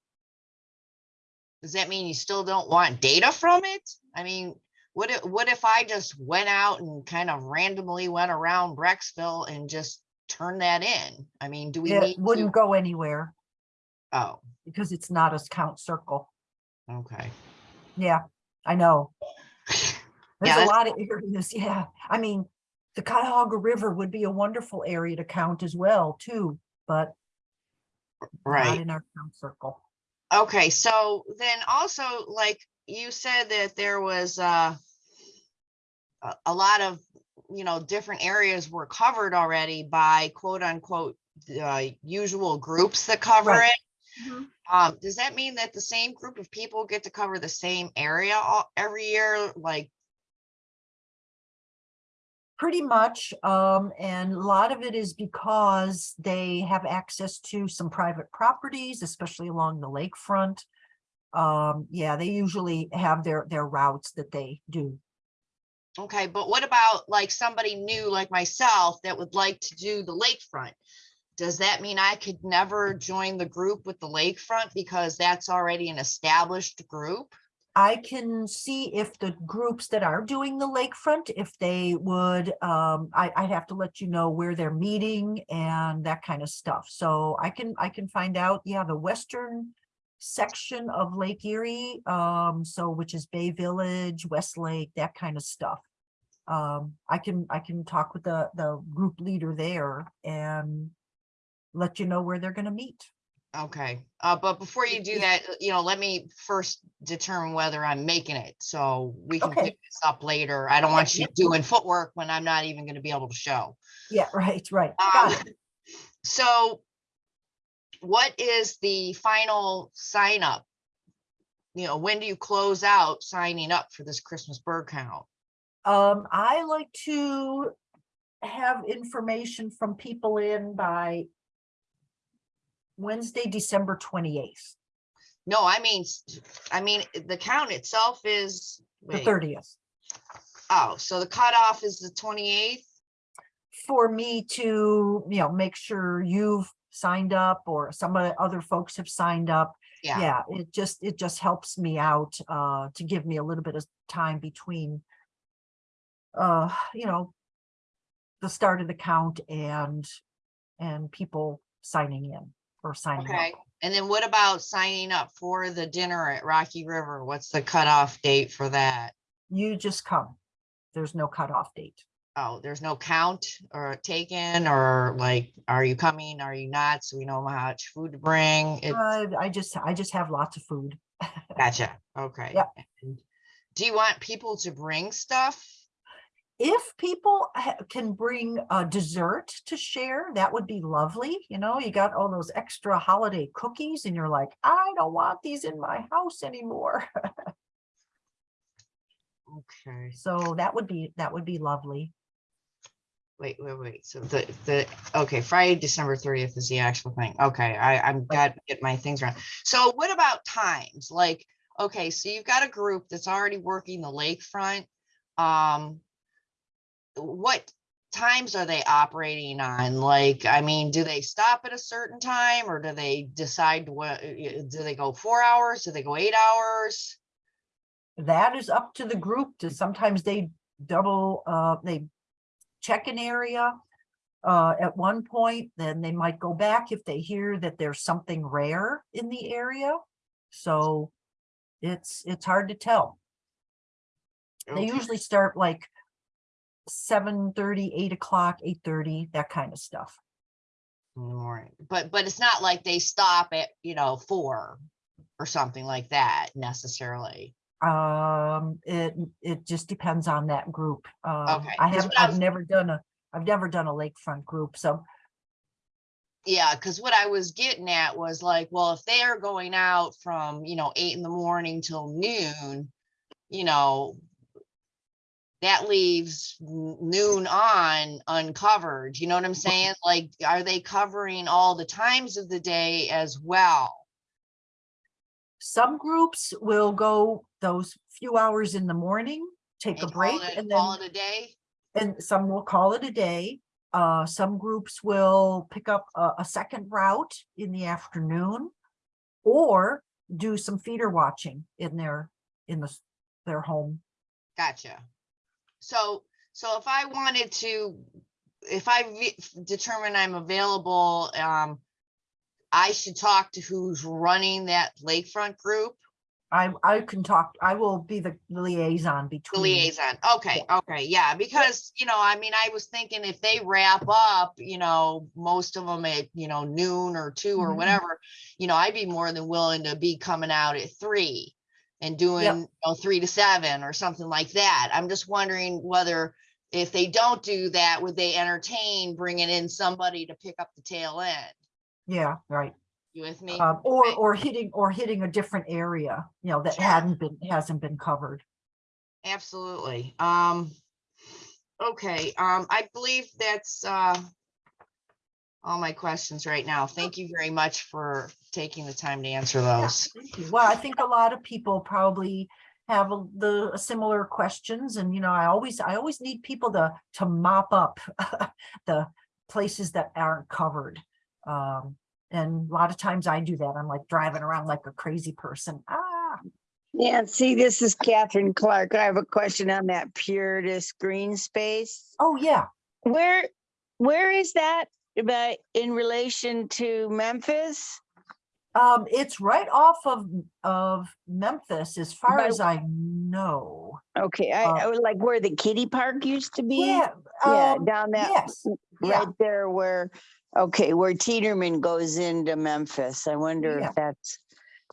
Does that mean you still don't want data from it? I mean, what if, what if I just went out and kind of randomly went around Brecksville and just turned that in? I mean, do we It need wouldn't to? go anywhere Oh, because it's not a count circle. okay. Yeah, I know. There's a that's- lot of areas, yeah. I mean, the Cuyahoga River would be a wonderful area to count as well, too, but not Right. in our count circle. Okay, so then also, like, you said that there was, uh, a, lot of, you know, different areas were covered already by quote unquote, uh, usual groups that cover Right. it. Um, does that mean that the same group of people get to cover the same area all, every year? Like, Pretty much, um, and a lot of it is because they have access to some private properties, especially along the lakefront. Um, yeah, they usually have their, their routes that they do. Okay, but what about like somebody new like myself that would like to do the lakefront? Does that mean I could never join the group with the lakefront because that's already an established group? I can see if the groups that are doing the lakefront, if they would, um, I, I'd have to let you know where they're meeting and that kind of stuff. So I can, I can find out, yeah, the western section of Lake Erie, um, so which is Bay Village, Westlake, that kind of stuff. Um, I can, I can talk with the, the group leader there and let you know where they're gonna meet. Okay, uh, but before you do that, uh, you know, let me first determine whether I'm making it, so we can Okay. pick this up later. I don't want you doing footwork when I'm not even gonna be able to show. Yeah, right, right. Um, Got it. so what is the final sign up? You know, when do you close out signing up for this Christmas bird count? Um, I like to have information from people in by Wednesday, December twenty-eighth, No, I mean, I mean, the count itself is, the wait, thirtieth. oh, so the cutoff is the twenty-eighth? For me to, you know, make sure you've signed up or some of the other folks have signed up. Yeah, Yeah, it just, it just helps me out, uh, to give me a little bit of time between uh, you know, the start of the count and, and people signing in or signing up. okay. And then what about signing up for the dinner at Rocky River? What's the cutoff date for that? You just come. There's no cutoff date. Oh, there's no count or taken or like, are you coming? Are you not? So we know how much food to bring. It, Uh, I just, I just have lots of food. gotcha. Okay. Yep. And Do you want people to bring stuff? If people ha- can bring a dessert to share, that would be lovely. You know, you got all those extra holiday cookies and you're like, I don't want these in my house anymore. Okay. So that would be, that would be lovely. Wait, wait, wait. So the, the, okay, Friday, December thirtieth is the actual thing. Okay, I, I'm got, to get my things around. So what about times? Like, okay, so you've got a group that's already working the lakefront. Um, what times are they operating on? Like, I mean, do they stop at a certain time or do they decide what, do they go four hours? Do they go eight hours? That is up to the group to, sometimes they double, uh, they check an area. Uh, at one point, then they might go back if they hear that there's something rare in the area. So it's, it's hard to tell. They usually start like seven thirty, eight o'clock, eight thirty, that kind of stuff. the morning. But, but it's not like they stop at, you know, four or something like that necessarily. Um, it, it just depends on that group. Um, Okay, I have, I've never done a, I've never done a lakefront group, so Yeah, because what I was getting at was like, well, if they are going out from, you know, eight in the morning till noon, you know, that leaves noon on uncovered, you know what I'm saying? Like, are they covering all the times of the day as well? some groups will go those few hours in the morning, take a break call it, and call then, it a day? and some will call it a day. Uh, some groups will pick up a, a second route in the afternoon or do some feeder watching in their, in the, their home. Gotcha. So, so if I wanted to, if I determine I'm available, um, I should talk to who's running that lakefront group, I, I can talk, I will be the liaison the between. liaison. Okay, okay, yeah, because, you know, I mean, I was thinking if they wrap up, you know, most of them at, you know, noon or two or Mhm. whatever, you know, I'd be more than willing to be coming out at three and doing, you know, three to seven or something like that. I'm just wondering whether if they don't do that, would they entertain bringing in somebody to pick up the tail end? Yeah, right. You with me? Um, or, Okay. or hitting, or hitting a different area, you know, that Sure. hadn't been, hasn't been covered. Absolutely. Um, okay, um, I believe that's, uh, all my questions right now. Thank you very much for taking the time to answer those. Thank you. Well, I think a lot of people probably have a- the similar questions and, you know, I always, I always need people to, to mop up the places that aren't covered. Um, and a lot of times I do that. I'm like driving around like a crazy person. Ah, Yeah, see, this is Catherine Clark. I have a question on that Puritas green space. oh, yeah. Where, where is that about in relation to Memphis? Um, it's right off of, of Memphis, as far By- as I know. Okay, I, Uh, I would like where the kiddie park used to be. Yeah, Yeah, um, down that, yes, yeah. right there where, okay, where Tiedeman goes into Memphis. I wonder Yeah. if that's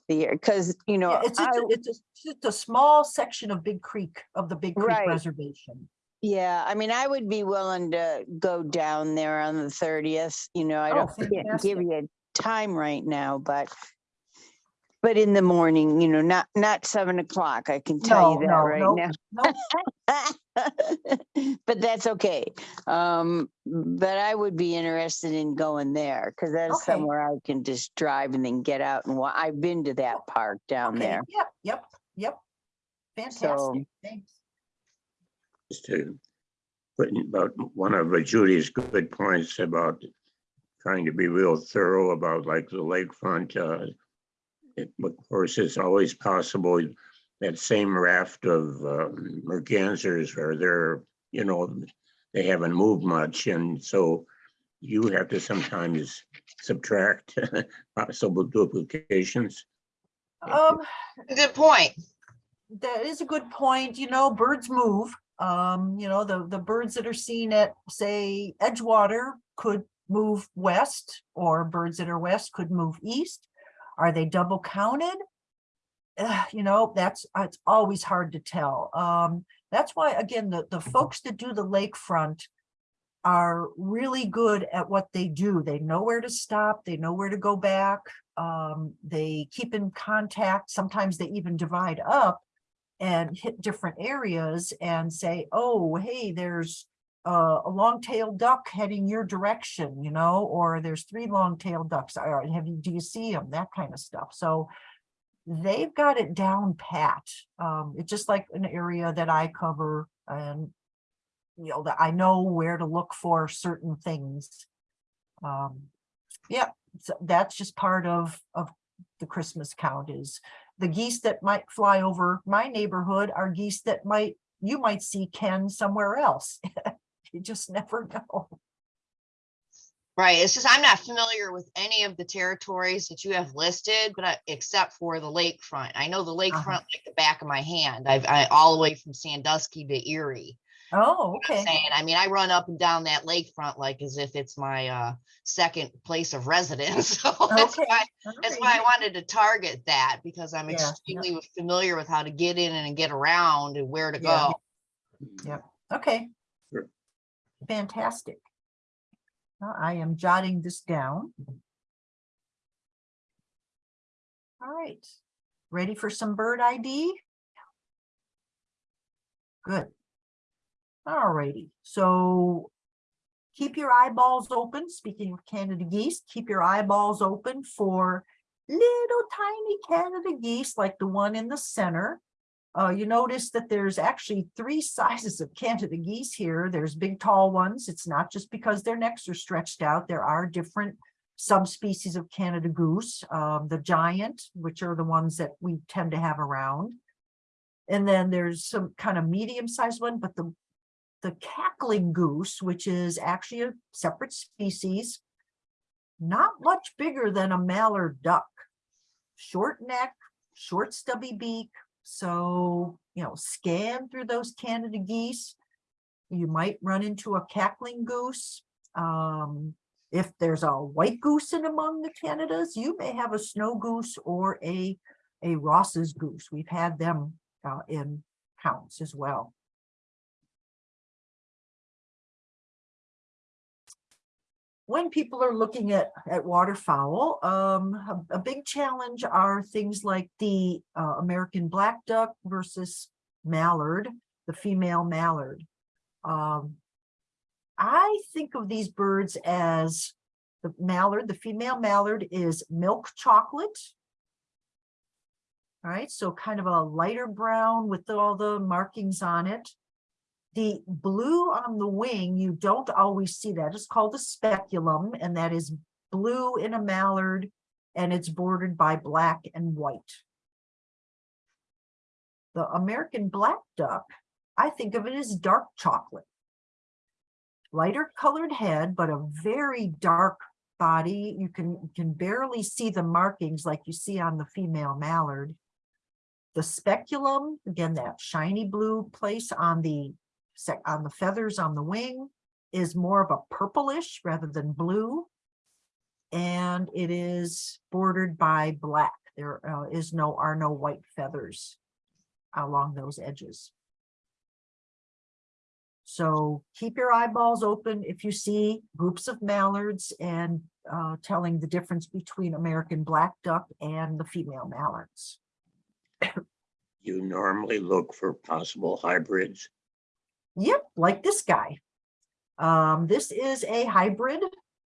the, year because, you know, Yeah, it's, I, just a- it's, just- just a small section of Big Creek, of the Big Creek Right. Reservation. yeah, I mean, I would be willing to go down there on the thirtieth, you know, I Oh, don't can't give fantastic. you a time right now, but but in the morning, you know, not, not seven o'clock, I can tell No, you that no, right no, now. no, But that's okay. Um, but I would be interested in going there because that's Okay. somewhere I can just drive and then get out and wa- I've been to that park down Okay, there. Yep, yep, yep. Fantastic, thanks. just to put in about one of uh, Judy's good points about trying to be real thorough about like the lakefront. uh, it- Of course, it's always possible that same raft of uh, mergansers are there, you know, they haven't moved much and so you have to sometimes subtract possible duplications. Um, Good point. that is a good point, you know, birds move. Um, you know, the, the birds that are seen at, say, Edgewater could move west, or birds that are west could move east. Are they double counted? Uh, you know, that's, uh, it's always hard to tell. Um, that's why, again, the, the folks that do the lakefront are really good at what they do. They know where to stop, they know where to go back. Um, they keep in contact. Sometimes they even divide up and hit different areas and say, oh, hey, there's uh, a long-tailed duck heading your direction, you know, or there's three long-tailed ducks. Have you, do you see them? That kind of stuff. So they've got it down pat. Um, it's just like an area that I cover and you know, that I know where to look for certain things. Um, yeah, so that's just part of, of the Christmas count is the geese that might fly over my neighborhood are geese that might, you might see Ken somewhere else. You just never know. Right, it's just I'm not familiar with any of the territories that you have listed, but I, except for the lakefront. I know the Uh-huh. lakefront like the back of my hand. I've, I, all the way from Sandusky to Erie. Oh, You know okay. Saying, I mean, I run up and down that lakefront like as if it's my, uh, second place of residence. So that's Okay. why, all that's why I wanted to target that because I'm Yeah, yeah. extremely familiar with how to get in and get around and where to Yeah. go. Yep. Okay. Fantastic. Uh, I am jotting this down. All right, ready for some bird ID? Good. All righty, so keep your eyeballs open. Speaking of Canada geese, keep your eyeballs open for little tiny Canada geese like the one in the center. Uh, you notice that there's actually three sizes of Canada geese here. There's big tall ones. It's not just because their necks are stretched out. There are different subspecies of Canada goose. Um, the giant, which are the ones that we tend to have around. And then there's some kind of medium sized one, but the the cackling goose, which is actually a separate species, not much bigger than a mallard duck. Short neck, short stubby beak, so, you know, scan through those Canada geese. You might run into a cackling goose. Um, if there's a white goose in among the Canadas, you may have a snow goose or a, a Ross's goose. We've had them uh, in counts as well. When people are looking at, at waterfowl, um, a, a big challenge are things like the uh, American black duck versus mallard, the female mallard. Um, I think of these birds as the mallard, the female mallard is milk chocolate. All right, so kind of a lighter brown with all the markings on it. The blue on the wing, you don't always see that. It's called a speculum, and that is blue in a mallard, and it's bordered by black and white. The American black duck, I think of it as dark chocolate. Lighter colored head, but a very dark body. You can, can barely see the markings like you see on the female mallard. The speculum, again, that shiny blue place on the sec on the feathers on the wing is more of a purplish rather than blue. And it is bordered by black. There uh, is no, are no white feathers along those edges. So keep your eyeballs open if you see groups of mallards and uh, telling the difference between American black duck and the female mallards. You normally look for possible hybrids. Yep, like this guy. Um, this is a hybrid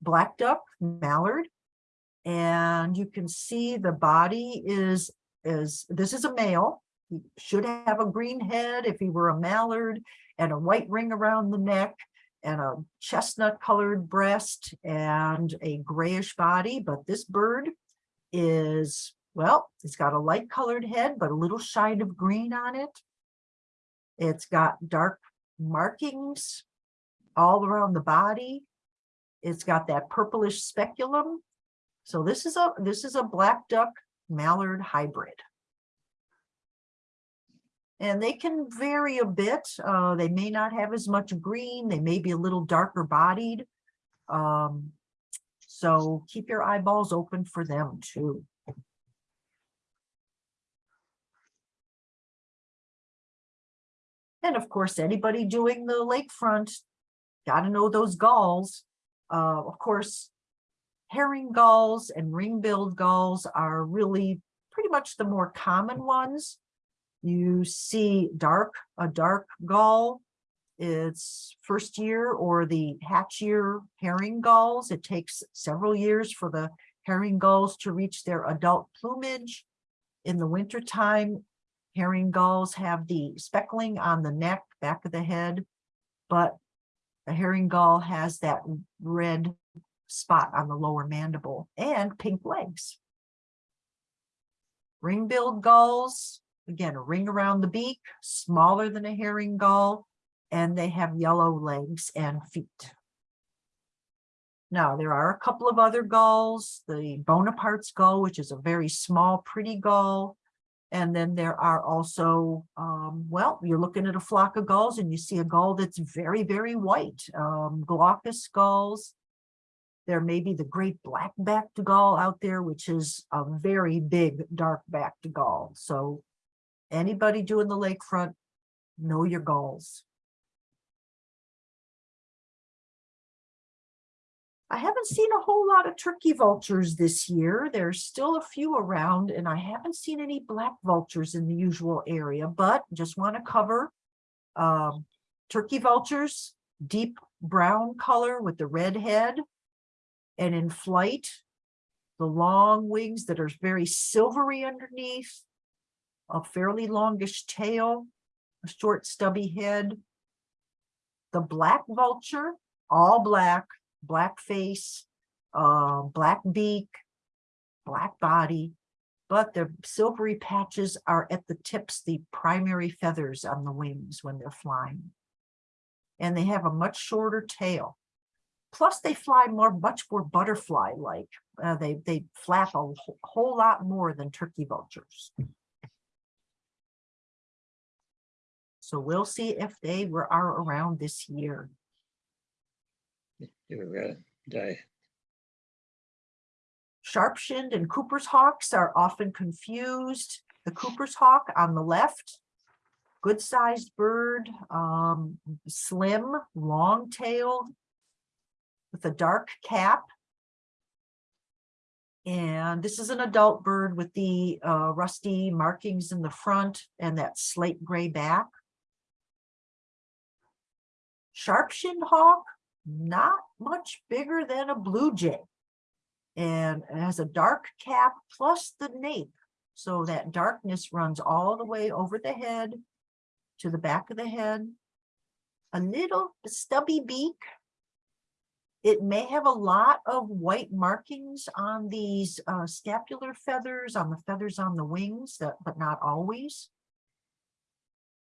black duck mallard. And you can see the body is, is, this is a male. He should have a green head if he were a mallard and a white ring around the neck and a chestnut colored breast and a grayish body. But this bird is, well, it's got a light colored head, but a little shine of green on it. It's got dark markings all around the body. It's got that purplish speculum. So this is a this is a black duck mallard hybrid. And they can vary a bit. Uh, they may not have as much green. They may be a little darker bodied. Um, so keep your eyeballs open for them too. And of course, anybody doing the lakefront, gotta know those gulls. Uh, of course, herring gulls and ring-billed gulls are really pretty much the more common ones. You see dark, a dark gull, it's first year or the hatch year herring gulls. It takes several years for the herring gulls to reach their adult plumage. In the wintertime, herring gulls have the speckling on the neck, back of the head. But the herring gull has that red spot on the lower mandible and pink legs. Ring-billed gulls, again, a ring around the beak, smaller than a herring gull, and they have yellow legs and feet. Now, there are a couple of other gulls, the Bonaparte's gull, which is a very small, pretty gull. And then there are also, um, well, you're looking at a flock of gulls and you see a gull that's very, very white, um, glaucous gulls. There may be the great black-backed gull out there, which is a very big dark-backed gull. So anybody doing the lakefront, know your gulls. I haven't seen a whole lot of turkey vultures this year. There's still a few around and I haven't seen any black vultures in the usual area, but just want to cover um, turkey vultures, deep brown color with the red head. And in flight, the long wings that are very silvery underneath, a fairly longish tail, a short stubby head. The black vulture, all black, black face, uh, black beak, black body, but the silvery patches are at the tips, the primary feathers on the wings when they're flying. And they have a much shorter tail. Plus they fly more, much more butterfly-like. Uh, they, they flap a whole, whole lot more than turkey vultures. So we'll see if they were, are around this year. Uh, die. Sharp-shinned and Cooper's hawks are often confused. The Cooper's hawk on the left, good-sized bird, um, slim, long-tailed, with a dark cap. And this is an adult bird with the uh, rusty markings in the front and that slate gray back. Sharp-shinned hawk, not much bigger than a blue jay. And it has a dark cap plus the nape. So that darkness runs all the way over the head to the back of the head. A little stubby beak. It may have a lot of white markings on these uh, scapular feathers, on the feathers on the wings, that, but not always.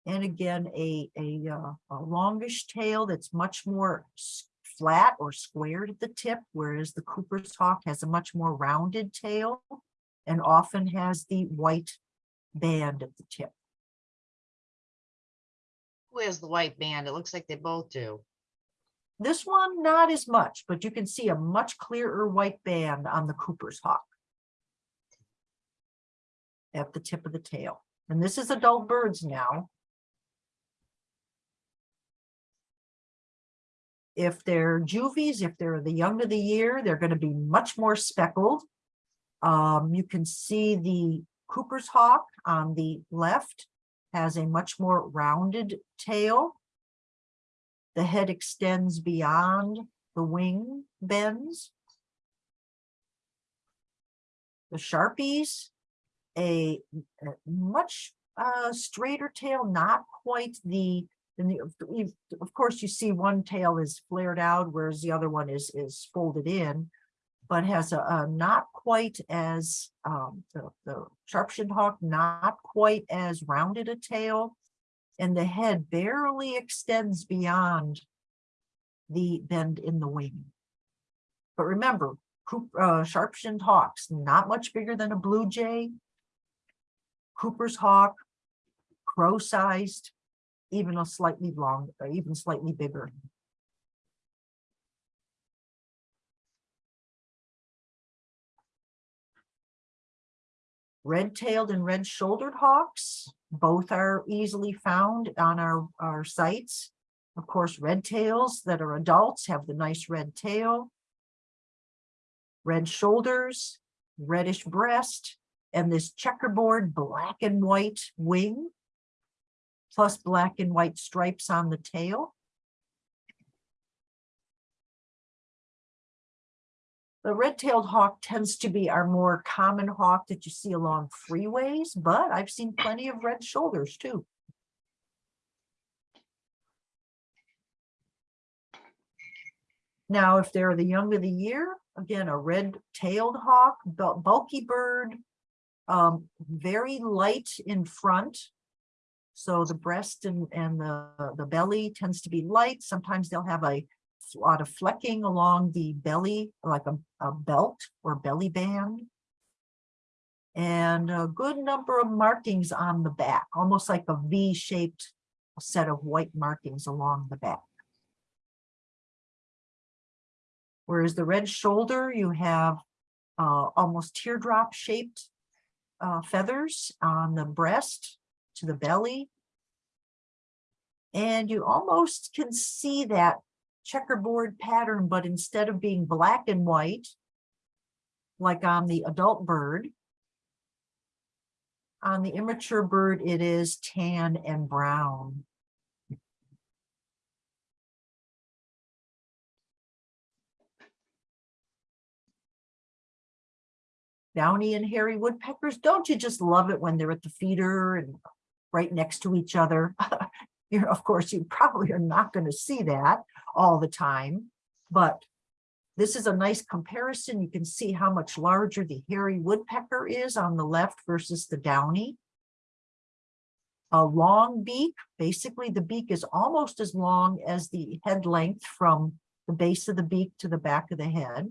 And again, a, a, uh, a longish tail that's much more flat or squared at the tip, whereas the Cooper's hawk has a much more rounded tail and often has the white band at the tip. Who has the white band? It looks like they both do. This one, not as much, but you can see a much clearer white band on the Cooper's hawk. At the tip of the tail. And this is adult birds now. If they're juvies, if they're the young of the year, they're going to be much more speckled. Um, you can see the Cooper's hawk on the left has a much more rounded tail. The head extends beyond the wing bends. The Sharpies, a a much uh, straighter tail, not quite the, and of course, you see one tail is flared out, whereas the other one is, is folded in. But has a, a not quite as, um, the, the sharp-shinned hawk, not quite as rounded a tail. And the head barely extends beyond the bend in the wing. But remember, uh, sharp-shinned hawks, not much bigger than a blue jay. Cooper's hawk, crow-sized, even a slightly long, or even slightly bigger. Red-tailed and red-shouldered hawks, both are easily found on our, our sites. Of course, red tails that are adults have the nice red tail. Red shoulders, reddish breast, and this checkerboard black and white wing. Plus black and white stripes on the tail. The red-tailed hawk tends to be our more common hawk that you see along freeways, but I've seen plenty of red shoulders too. Now, if they're the young of the year, again, a red-tailed hawk, bulky bird, um, very light in front. So the breast and, and the, the belly tends to be light. Sometimes they'll have a lot of flecking along the belly, like a, a belt or belly band. And a good number of markings on the back, almost like a V-shaped set of white markings along the back. Whereas the red shoulder, you have uh, almost teardrop shaped uh, feathers on the breast to the belly. And you almost can see that checkerboard pattern, but instead of being black and white, like on the adult bird, on the immature bird, it is tan and brown. Downy and hairy woodpeckers, don't you just love it when they're at the feeder and right next to each other? You know, of course, you probably are not going to see that all the time, but this is a nice comparison. You can see how much larger the hairy woodpecker is on the left versus the downy. A long beak, basically the beak is almost as long as the head length from the base of the beak to the back of the head.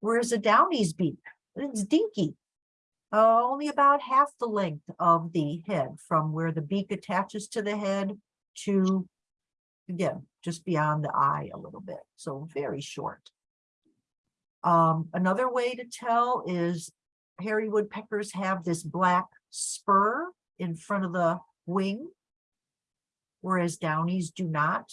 Whereas a downy's beak, it's dinky. Uh, only about half the length of the head from where the beak attaches to the head to, again, just beyond the eye a little bit, so very short. Um, another way to tell is hairy woodpeckers have this black spur in front of the wing, whereas downies do not.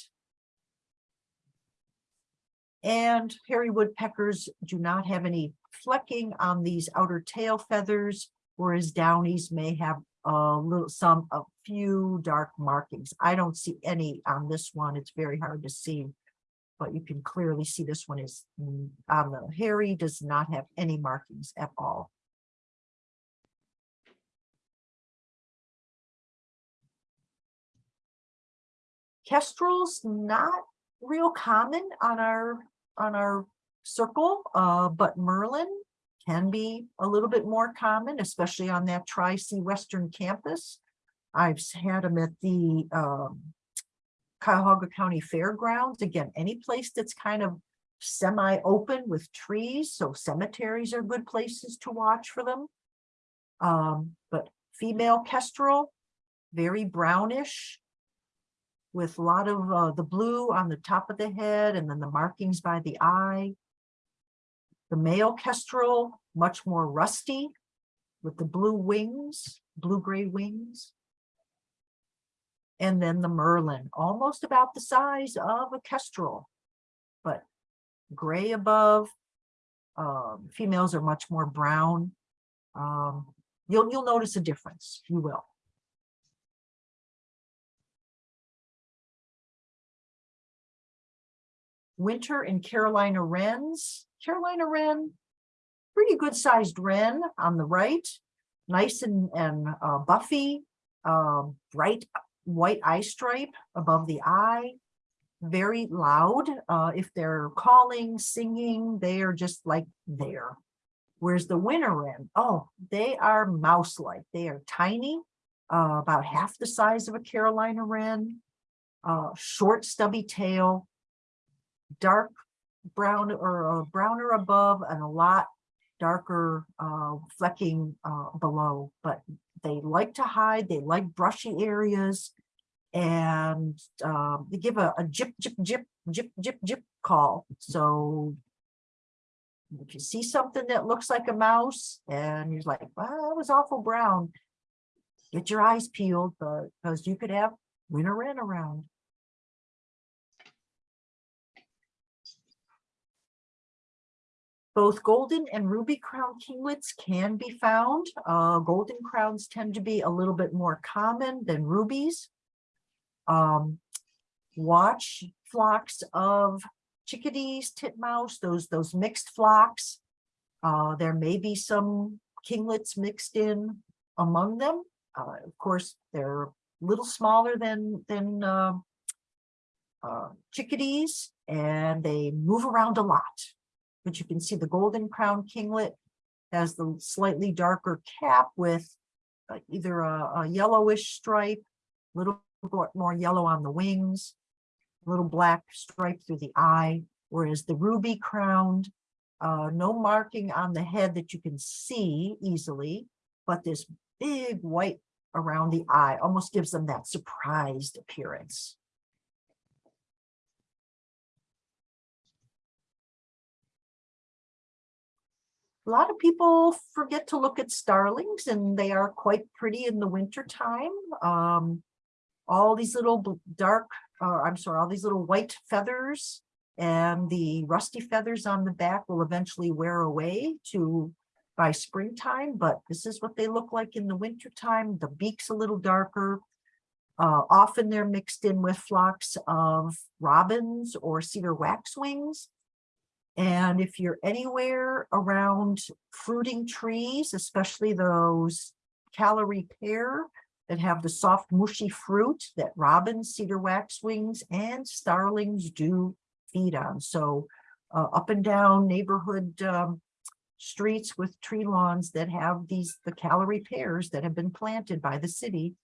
And hairy woodpeckers do not have any flecking on these outer tail feathers, whereas downies may have a little, some, a few dark markings. I don't see any on this one. It's very hard to see. But you can clearly see this one is mm, on the hairy does not have any markings at all. Kestrels not real common on our, on our circle, uh, but Merlin can be a little bit more common, especially on that Tri-C Western campus. I've had them at the, um, Cuyahoga County Fairgrounds. Again, any place that's kind of semi-open with trees, so cemeteries are good places to watch for them. Um, but female kestrel, very brownish, with a lot of uh, the blue on the top of the head and then the markings by the eye. The male kestrel, much more rusty with the blue wings, blue-gray wings. And then the merlin, almost about the size of a kestrel, but gray above. Um, females are much more brown. Um, you'll, you'll notice a difference, you will. winter and Carolina wrens. Carolina wren, pretty good sized wren on the right, nice and, and uh, buffy, um, bright white eye stripe above the eye, very loud. Uh, if they're calling, singing, they are just like there. Where's the winter wren, oh, they are mouse-like. They are tiny, uh, about half the size of a Carolina wren, uh, short stubby tail, dark brown or uh, browner above and a lot darker uh, flecking uh, below, but they like to hide, they like brushy areas. And um, they give a, a jip, jip, jip, jip, jip, jip call. So if you see something that looks like a mouse and you're like, well, that was awful brown, get your eyes peeled, because you could have winter wren around. Both golden and ruby crown kinglets can be found. Uh, golden crowns tend to be a little bit more common than rubies. Um, watch flocks of chickadees, titmouse, those, those mixed flocks. Uh, there may be some kinglets mixed in among them. Uh, of course, they're a little smaller than, than, uh, uh, chickadees and they move around a lot. But you can see the golden crown kinglet has the slightly darker cap with either a, a yellowish stripe, a little more yellow on the wings, a little black stripe through the eye, whereas the ruby crowned, uh, no marking on the head that you can see easily, but this big white around the eye almost gives them that surprised appearance. A lot of people forget to look at starlings and they are quite pretty in the winter time. Um, all these little dark, uh, I'm sorry, all these little white feathers and the rusty feathers on the back will eventually wear away to by springtime, but this is what they look like in the winter time. The beak's a little darker. Uh, often they're mixed in with flocks of robins or cedar waxwings. And if you're anywhere around fruiting trees, especially those Callery pear that have the soft mushy fruit that robins, cedar waxwings, and starlings do feed on. So uh, up and down neighborhood um, streets with tree lawns that have these, the Callery pears that have been planted by the city.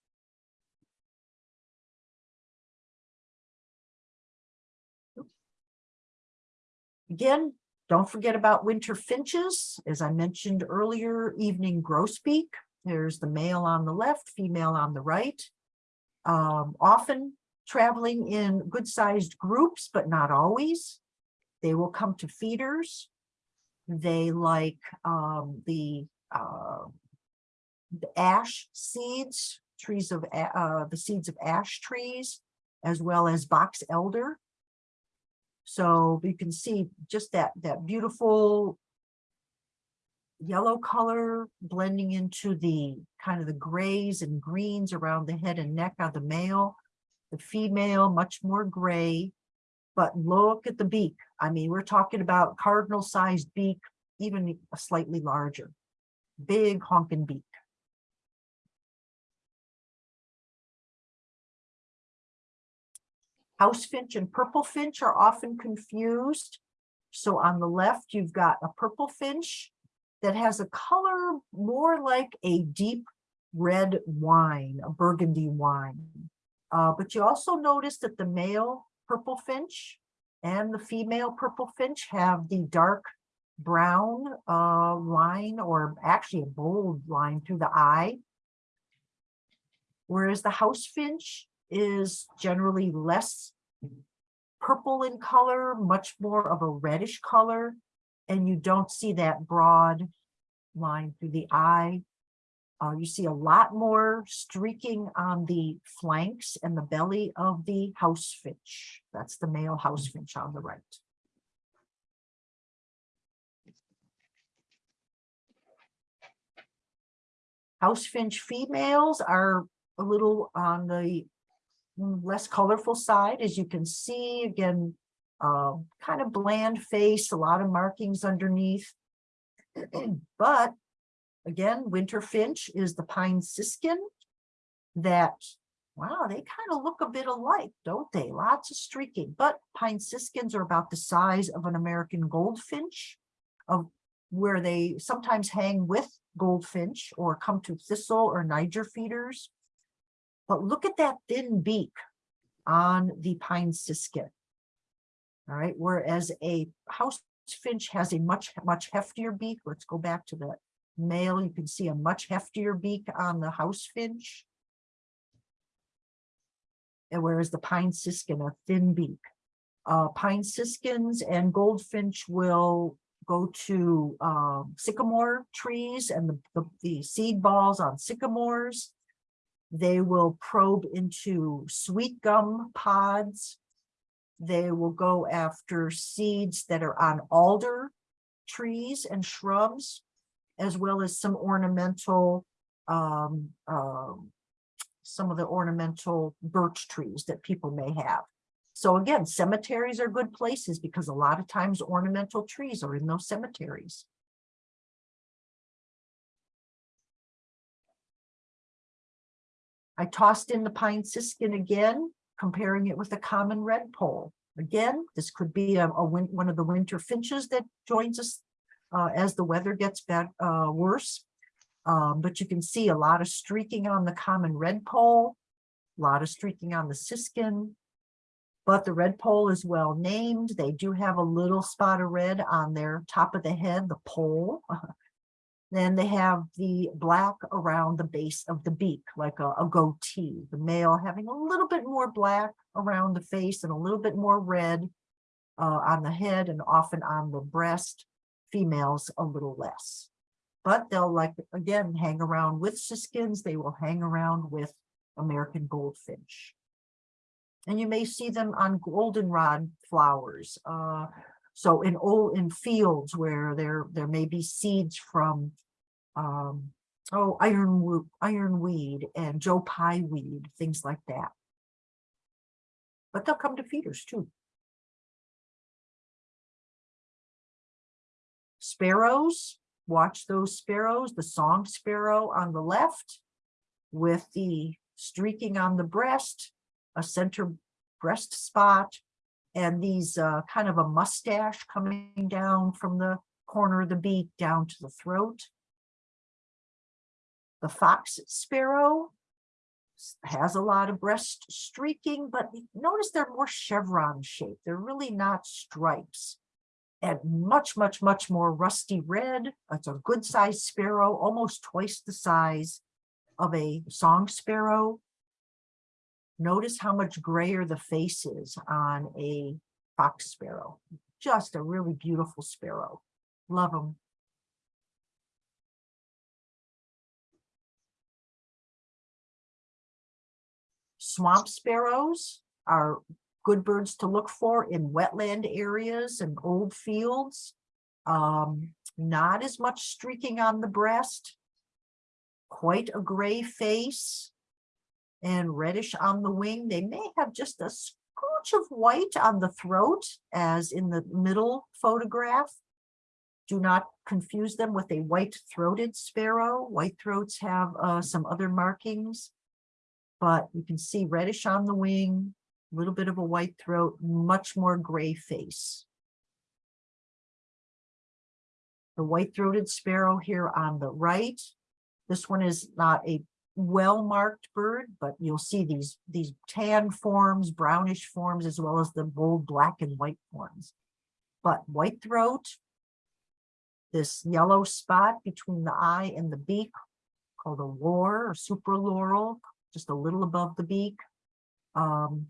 Again, don't forget about winter finches. As I mentioned earlier, evening grosbeak. There's the male on the left, female on the right. Um, often traveling in good-sized groups, but not always. They will come to feeders. They like um, the uh, the ash seeds, trees of uh, the seeds of ash trees, as well as box elder. So you can see just that that beautiful yellow color blending into the kind of the grays and greens around the head and neck of the male. The female, much more gray, but look at the beak. I mean, we're talking about cardinal sized beak, even slightly larger. Big honking beak. House finch and purple finch are often confused. So on the left, you've got a purple finch that has a color more like a deep red wine, a burgundy wine. Uh, but you also notice that the male purple finch and the female purple finch have the dark brown uh, line or actually a bold line through the eye. Whereas the house finch is generally less purple in color, much more of a reddish color, and you don't see that broad line through the eye. Uh, you see a lot more streaking on the flanks and the belly of the house finch. That's the male house finch on the right. House finch females are a little on the less colorful side, as you can see, again, uh, kind of bland face, a lot of markings underneath. But again, winter finch is the pine siskin that, wow, they kind of look a bit alike, don't they? Lots of streaking, but pine siskins are about the size of an American goldfinch of where they sometimes hang with goldfinch or come to thistle or Niger feeders. But look at that thin beak on the pine siskin. All right, whereas a house finch has a much, much heftier beak. Let's go back to the male. You can see a much heftier beak on the house finch. And whereas the pine siskin, a thin beak. Uh, pine siskins and goldfinch will go to um, sycamore trees and the, the, the seed balls on sycamores. They will probe into sweet gum pods. They will go after seeds that are on alder trees and shrubs, as well as some ornamental, um, um, some of the ornamental birch trees that people may have. So again, cemeteries are good places because a lot of times ornamental trees are in those cemeteries. I tossed in the pine siskin again, comparing it with the common redpoll. Again, this could be a, a win, one of the winter finches that joins us uh, as the weather gets bad, uh, worse. Um, but you can see a lot of streaking on the common redpoll, a lot of streaking on the siskin. But the redpoll is well named. They do have a little spot of red on their top of the head, the poll. Then they have the black around the base of the beak, like a, a goatee. The male having a little bit more black around the face and a little bit more red uh, on the head and often on the breast. Females a little less. But they'll like, again, hang around with siskins. They will hang around with American goldfinch. And you may see them on goldenrod flowers. Uh, so in old, in fields where there, there may be seeds from, um, oh, ironwood, ironweed and Joe Pye weed, things like that. But they'll come to feeders too. Sparrows, watch those sparrows, the song sparrow on the left with the streaking on the breast, a center breast spot, and these uh, kind of a mustache coming down from the corner of the beak down to the throat. The fox sparrow has a lot of breast streaking, but notice they're more chevron shaped. They're really not stripes. And much, much, much more rusty red. It's a good sized sparrow, almost twice the size of a song sparrow. Notice how much grayer the face is on a fox sparrow. Just a really beautiful sparrow. Love them. Swamp sparrows are good birds to look for in wetland areas and old fields. Um, not as much streaking on the breast. Quite a gray face and reddish on the wing. They may have just a scooch of white on the throat as in the middle photograph. Do not confuse them with a white-throated sparrow. White throats have uh, some other markings. But you can see reddish on the wing, a little bit of a white throat, much more gray face. The white-throated sparrow here on the right. This one is not a well-marked bird, but you'll see these, these tan forms, brownish forms, as well as the bold black and white forms. But white throat, this yellow spot between the eye and the beak called a lore or supraloral, just a little above the beak. Um,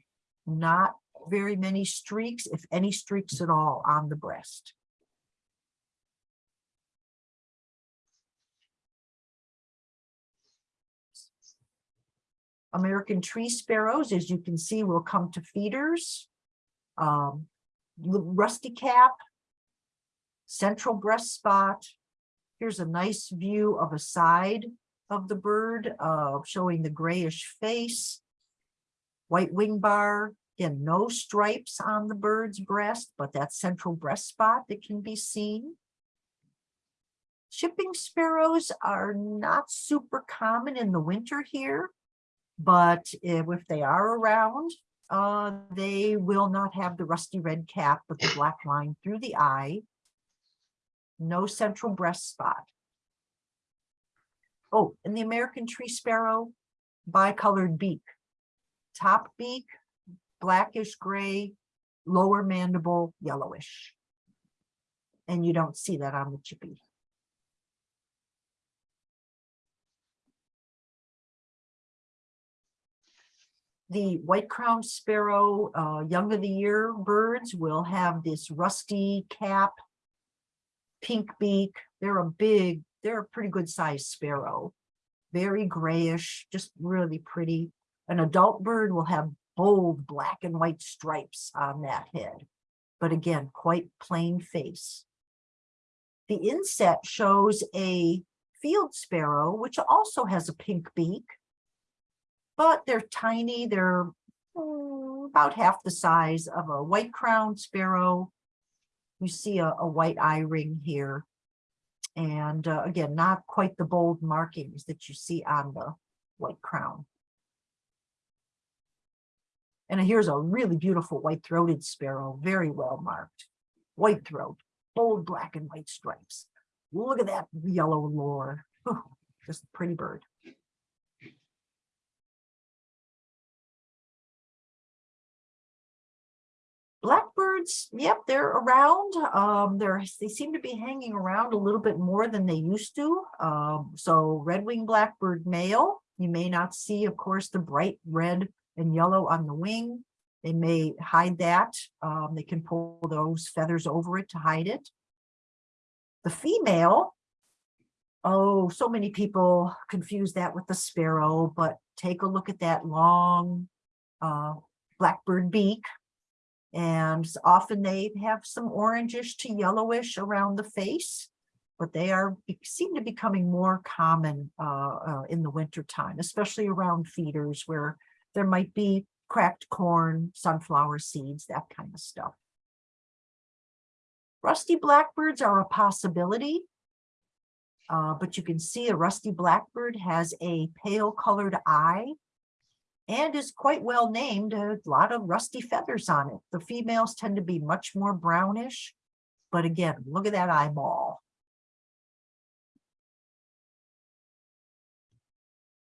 not very many streaks, if any streaks at all on the breast. American tree sparrows, as you can see, will come to feeders. Um, rusty cap, central breast spot. Here's a nice view of a side of the bird, uh, showing the grayish face. White wing bar, again, no stripes on the bird's breast, but that central breast spot that can be seen. Chipping sparrows are not super common in the winter here. But if, they are around, uh, they will not have the rusty red cap with the black line through the eye. No central breast spot. Oh, and the American tree sparrow, bicolored beak. Top beak, blackish gray, lower mandible, yellowish. And you don't see that on the chippy. The white crowned sparrow, uh, young of the year birds will have this rusty cap. Pink beak, they're a big, they're a pretty good sized sparrow. Very grayish, just really pretty. An adult bird will have bold black and white stripes on that head. But again, quite plain face. The inset shows a field sparrow, which also has a pink beak but they're tiny, they're mm, about half the size of a white crowned sparrow. You see a, a white eye ring here. And uh, again, not quite the bold markings that you see on the white crown. And here's a really beautiful white-throated sparrow, very well marked. White throat, bold black and white stripes. Look at that yellow lore. Oh, Just a pretty bird. Blackbirds, yep, they're around. Um, they're, they seem to be hanging around a little bit more than they used to. Um, so red-winged blackbird male, you may not see, of course, the bright red and yellow on the wing. They may hide that. Um, they can pull those feathers over it to hide it. The female, oh, so many people confuse that with the sparrow, but take a look at that long uh, blackbird beak. And often they have some orangish to yellowish around the face, but they are, seem to be becoming more common uh, uh, in the winter time, especially around feeders where there might be cracked corn, sunflower seeds, that kind of stuff. Rusty blackbirds are a possibility. Uh, but you can see a rusty blackbird has a pale colored eye and is quite well named, a lot of rusty feathers on it. The females tend to be much more brownish. But again, look at that eyeball.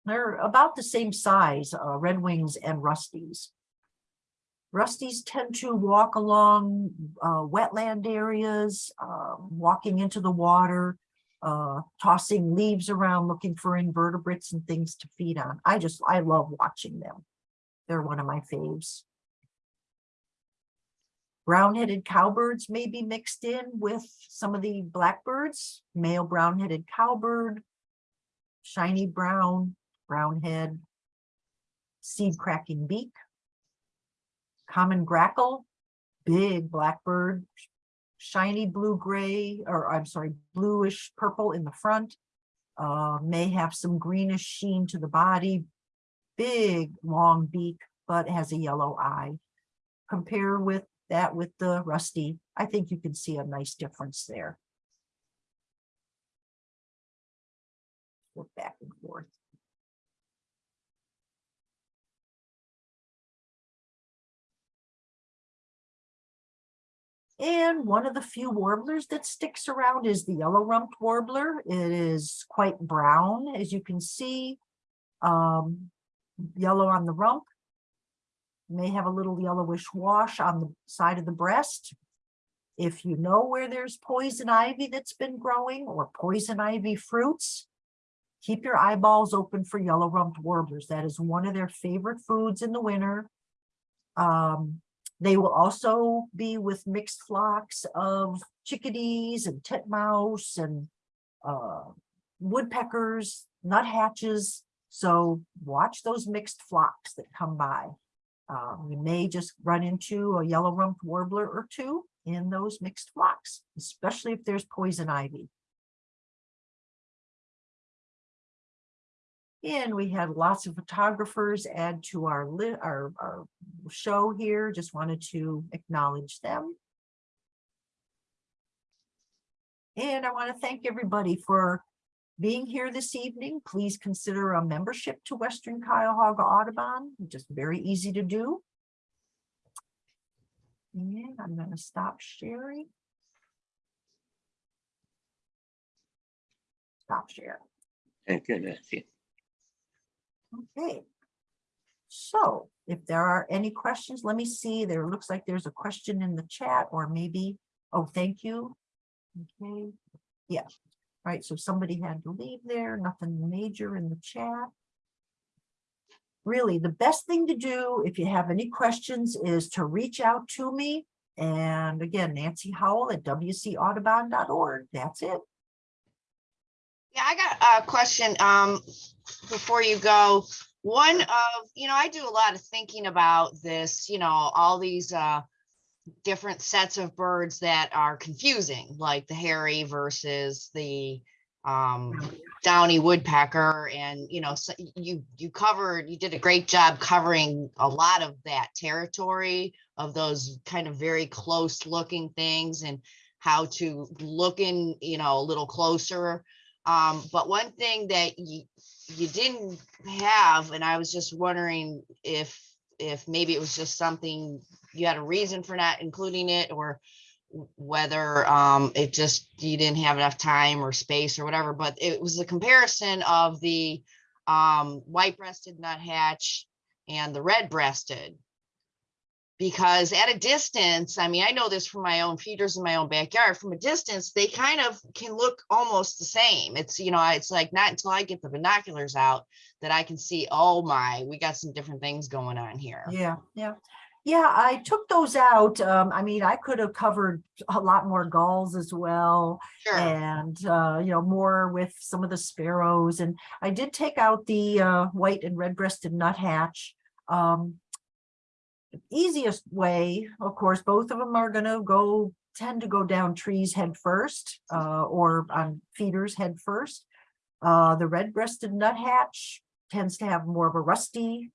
They're about the same size, uh, red wings and rusties. Rusties tend to walk along uh, wetland areas, uh, walking into the water, uh, tossing leaves around, looking for invertebrates and things to feed on. I just, I love watching them. They're one of my faves. Brown-headed cowbirds may be mixed in with some of the blackbirds, male brown-headed cowbird, shiny brown, brown head, seed cracking beak, common grackle, big blackbird, shiny blue-gray, or I'm sorry, bluish purple in the front, uh, may have some greenish sheen to the body, big, long beak, but has a yellow eye. Compare with that with the rusty, I think you can see a nice difference there. Look back and forth. And one of the few warblers that sticks around is the yellow rumped warbler. It is quite brown, as you can see. Um, yellow on the rump. May have a little yellowish wash on the side of the breast. If you know where there's poison ivy that's been growing or poison ivy fruits, keep your eyeballs open for yellow rumped warblers. That is one of their favorite foods in the winter. Um, they will also be with mixed flocks of chickadees and titmouse and uh, woodpeckers, nuthatches. So watch those mixed flocks that come by. Uh, we may just run into a yellow rumped warbler or two in those mixed flocks, especially if there's poison ivy. And we had lots of photographers add to our our, our show here. Just wanted to acknowledge them. And I want to thank everybody for being here this evening. Please consider a membership to Western Cuyahoga Audubon, just very easy to do. And I'm going to stop sharing. Stop share. Thank you, Nancy. Okay. So if there are any questions, let me see. There looks like there's a question in the chat or maybe, oh, thank you. Okay, yeah. All right, so somebody had to leave there, nothing major in the chat. Really, the best thing to do if you have any questions is to reach out to me. And again, Nancy Howell at wcaudubon.org. That's it. Yeah, I got a question, um, before you go. One of, you know, I do a lot of thinking about this, you know, all these, uh, different sets of birds that are confusing, like the hairy versus the, um, downy woodpecker and, you know, so you, you covered, you did a great job covering a lot of that territory of those kind of very close looking things and how to look in, you know, a little closer. Um, but one thing that you, you didn't have, and I was just wondering if, if maybe it was just something, you had a reason for not including it or whether um it just, you didn't have enough time or space or whatever, but it was a comparison of the um white-breasted nuthatch and the red-breasted. Because at a distance, I mean, I know this from my own feeders in my own backyard, from a distance, they kind of can look almost the same. It's, you know, it's like not until I get the binoculars out that I can see, oh my, we got some different things going on here. Yeah, yeah. Yeah, I took those out. Um, I mean, I could have covered a lot more gulls as well. Sure, and uh, you know, more with some of the sparrows. And I did take out the uh, white and red-breasted nuthatch. Um, easiest way, of course, both of them are gonna go, tend to go down trees head first, uh, or on feeders head first. Uh, the red-breasted nuthatch tends to have more of a rusty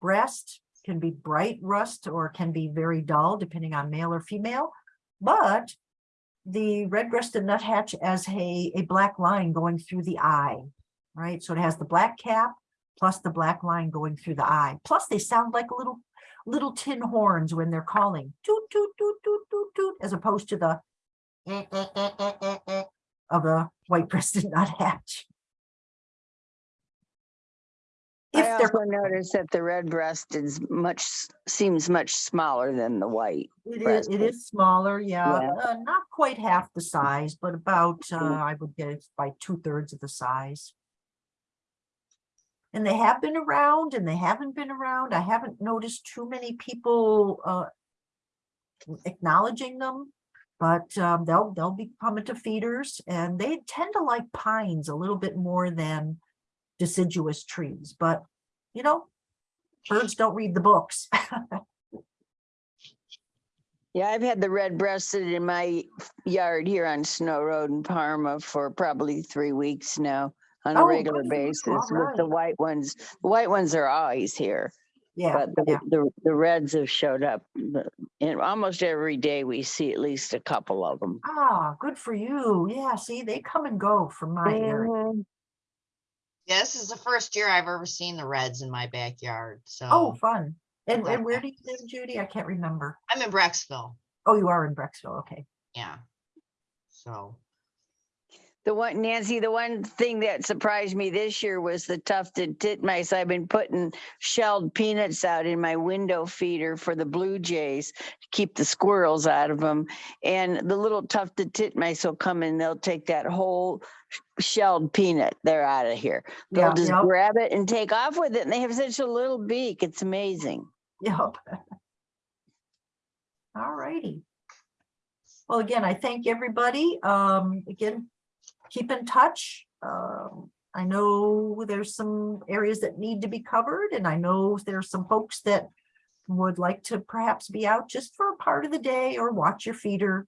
breast, can be bright rust or can be very dull depending on male or female. But the red-breasted nuthatch as a, a black line going through the eye, right? So it has the black cap plus the black line going through the eye. Plus they sound like a little, little tin horns when they're calling toot, toot, toot, toot, toot, toot, as opposed to the eh, eh, eh, of a white-breasted nuthatch. If I also noticed that the red breasted is much, seems much smaller than the white. it is, it breasted. is smaller, yeah, Yeah. uh, not quite half the size, but about, uh, Mm. I would guess by two thirds of the size. And they have been around and they haven't been around. I haven't noticed too many people, uh, acknowledging them. But, um, they'll, they'll be coming to feeders and they tend to like pines a little bit more than deciduous trees, but, you know, birds don't read the books. Yeah, I've had the red breasted in my yard here on Snow Road in Parma for probably three weeks now on a Oh, regular good basis All with the right. white ones. The white ones are always here, Yeah, but the, yeah. the, the reds have showed up. the- And almost every day we see at least a couple of them. Ah, good for you. Yeah, see, they come and go from my area. Yeah, this is the first year I've ever seen the reds in my backyard, So Oh, so fun. And, and where do you live, Judy? I can't remember. I'm in Brecksville, Oh, you are in Brecksville. Okay. yeah. So, The one, Nancy, the one thing that surprised me this year was the tufted titmice. I've been putting shelled peanuts out in my window feeder for the blue jays to keep the squirrels out of them. And the little tufted titmice will come and they'll take that whole shelled peanut. They're out of here. They'll just yep, grab it and take off with it. And they have such a little beak. It's amazing. yep. All righty. Well, again, I thank everybody. Um, again, keep in touch. Um, I know there's some areas that need to be covered and I know there's some folks that would like to perhaps be out just for a part of the day or watch your feeder.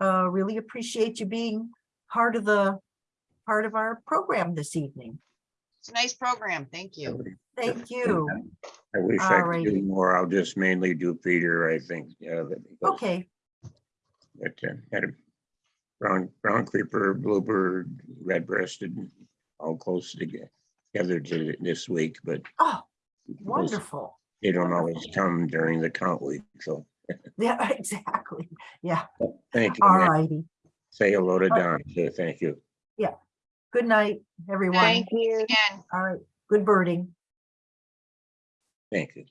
Uh, really appreciate you being part of the, part of our program this evening. it's a nice program, thank you. Thank you. I wish I All could do more. I'll just mainly do feeder, I think, yeah. but- Okay, But uh, had a brown, brown creeper, bluebird, red breasted, all close together to this week, but oh, wonderful. they don't always come during the count week, so Yeah, exactly. Yeah, thank you. all Nick. righty. Say hello to Don, so thank you. Yeah. Good night, everyone. Thank you. Again. All right, good birding. Thank you.